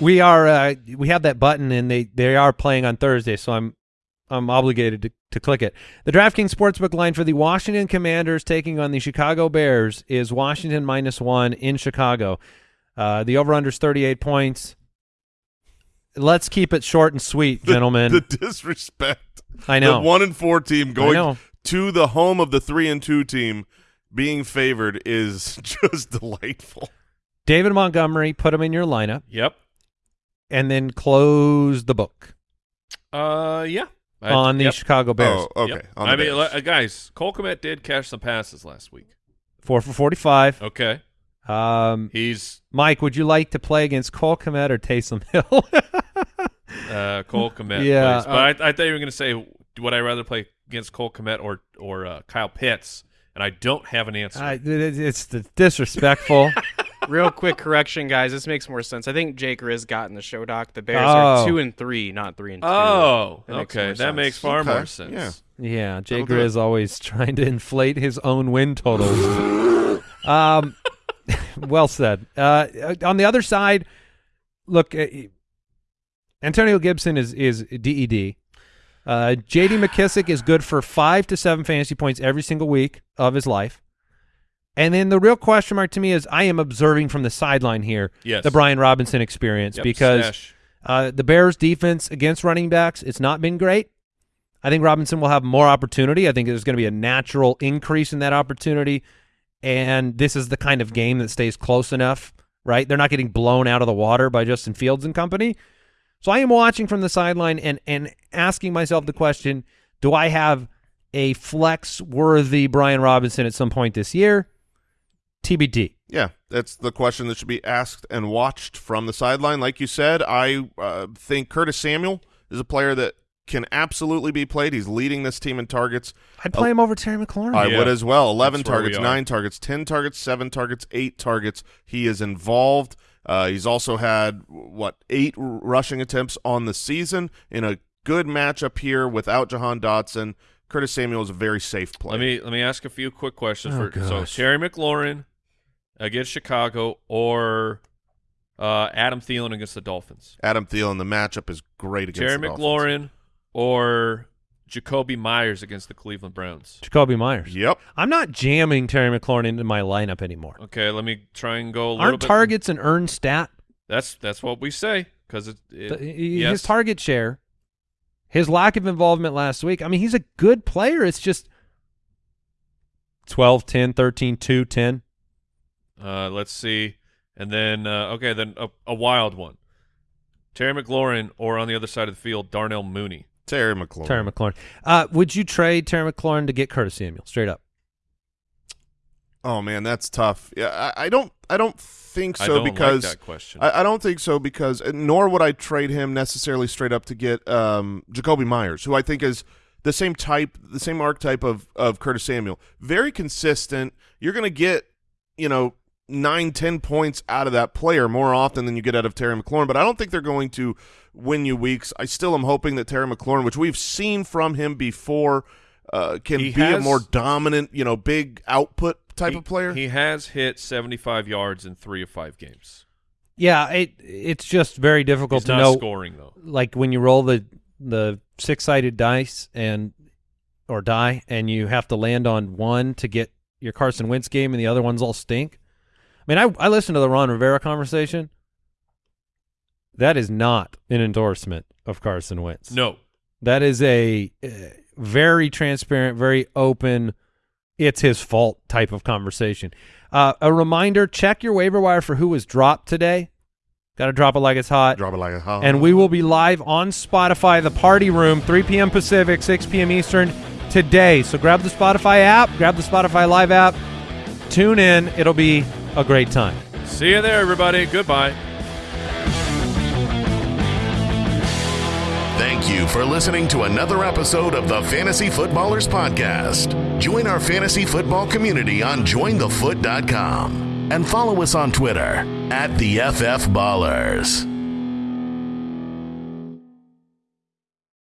We are uh, we have that button, and they they are playing on Thursday, so I'm I'm obligated to, to click it. The DraftKings Sportsbook line for the Washington Commanders taking on the Chicago Bears is Washington minus one in Chicago. Uh, the over under is 38 points. Let's keep it short and sweet, The- gentlemen. The, disrespect. I know. The one and four team going to the home of the three and two team being favored is just delightful. David Montgomery, put him in your lineup, Yep. and then close the book Uh, yeah. I- on the yep. Chicago Bears. Oh, okay. Yep. On the I mean, Bears. uh, guys, Cole Kmet did catch some passes last week. Four for 45. Okay, Um, he's Mike, would you like to play against Cole Kmet or Taysom Hill? uh, Cole Kmet. Yeah, plays. but I, I thought you were going to say, would I rather play against Cole Kmet or or uh, Kyle Pitts? And I don't have an answer. I, it- it's the disrespectful. Real quick correction, guys. This makes more sense. I think Jake Riz got in the show doc. The Bears Oh. are two and three, not three and two. oh, That okay, more that sense. makes far Okay, more sense. yeah. yeah, Jay That'll always trying to inflate his own win totals. um, well said. Uh, on the other side, look, uh, Antonio Gibson is is DED. Uh, J.D. McKissic is good for five to seven fantasy points every single week of his life. And then the real question mark to me is I am observing from the sideline here Yes. the Brian Robinson experience Yep, because. Uh, the Bears' defense against running backs, it's not been great. I think Robinson will have more opportunity. I think there's going to be a natural increase in that opportunity, and this is the kind of game that stays close enough, right? They're not getting blown out of the water by Justin Fields and company. So I am watching from the sideline and and asking myself the question: Do I have a flex worthy Brian Robinson at some point this year? TBD. Yeah, that's the question that should be asked and watched from the sideline. Like you said, I uh, think Curtis Samuel is a player that can absolutely be played. He's leading this team in targets. I'd play him over Terry McLaurin. I Yeah. would as well. 11 That's where we targets, 9 targets, 10 targets, 7 targets, 8 targets. He is involved. Uh, he's also had, what, eight r- rushing attempts on the season in a good matchup here without Jahan Dotson. Curtis Samuel is a very safe player. Let me let me ask a few quick questions Oh, for so. Terry McLaurin against Chicago or uh, Adam Thielen against the Dolphins. Adam Thielen, the matchup is great against Terry the Dolphins. Or Jakobi Meyers against the Cleveland Browns. Jakobi Meyers. Yep. I'm not jamming Terry McLaurin into my lineup anymore. Okay, let me try and go a little Aren't targets an earned stat? That's that's what we say because it, it The- yes. His target share, his lack of involvement last week. I mean, he's a good player. It's just 12, 10, 13, 2, 10. Uh, let's see, and then uh, okay, then a, a wild one. Terry McLaurin or on the other side of the field, Darnell Mooney. Terry McLaurin. Terry McLaurin. Uh, would you trade Terry McLaurin to get Curtis Samuel? Straight up. Oh man, that's tough. Yeah, I, I don't. I don't think so I don't because like that question. I, I don't think so because uh, nor would I trade him necessarily straight up to get um, Jakobi Meyers, who I think is the same type, the same archetype of of Curtis Samuel. Very consistent. You're going to get you know nine, ten points out of that player more often than you get out of Terry McLaurin. But I don't think they're going to win you weeks. I still am hoping that Terry McLaurin, which we've seen from him before. Uh, can He be a more dominant, you know, big output type He- of player. He has hit 75 yards in three of five games. Yeah, it it's just very difficult He's to not know. scoring though. Like when you roll the the six sided dice and or die, and you have to land on one to get your Carson Wentz game, and the other ones all stink. I mean, I I listened to the Ron Rivera conversation. That is not an endorsement of Carson Wentz. No, That is a uh, very transparent, very open, it's his fault type of conversation. Uh, a reminder check your waiver wire for who was dropped today. Got to drop it like it's hot. Drop it like a hot. And we will be live on Spotify, the party room, 3 p.m. Pacific, 6 p.m. Eastern today. So grab the Spotify app, grab the Spotify Live app, tune in. It'll be a great time. see you there, everybody. Goodbye. Thank you for listening to another episode of the Fantasy Footballers Podcast. Join our fantasy football community on jointhefoot.com and follow us on Twitter at the FF Ballers.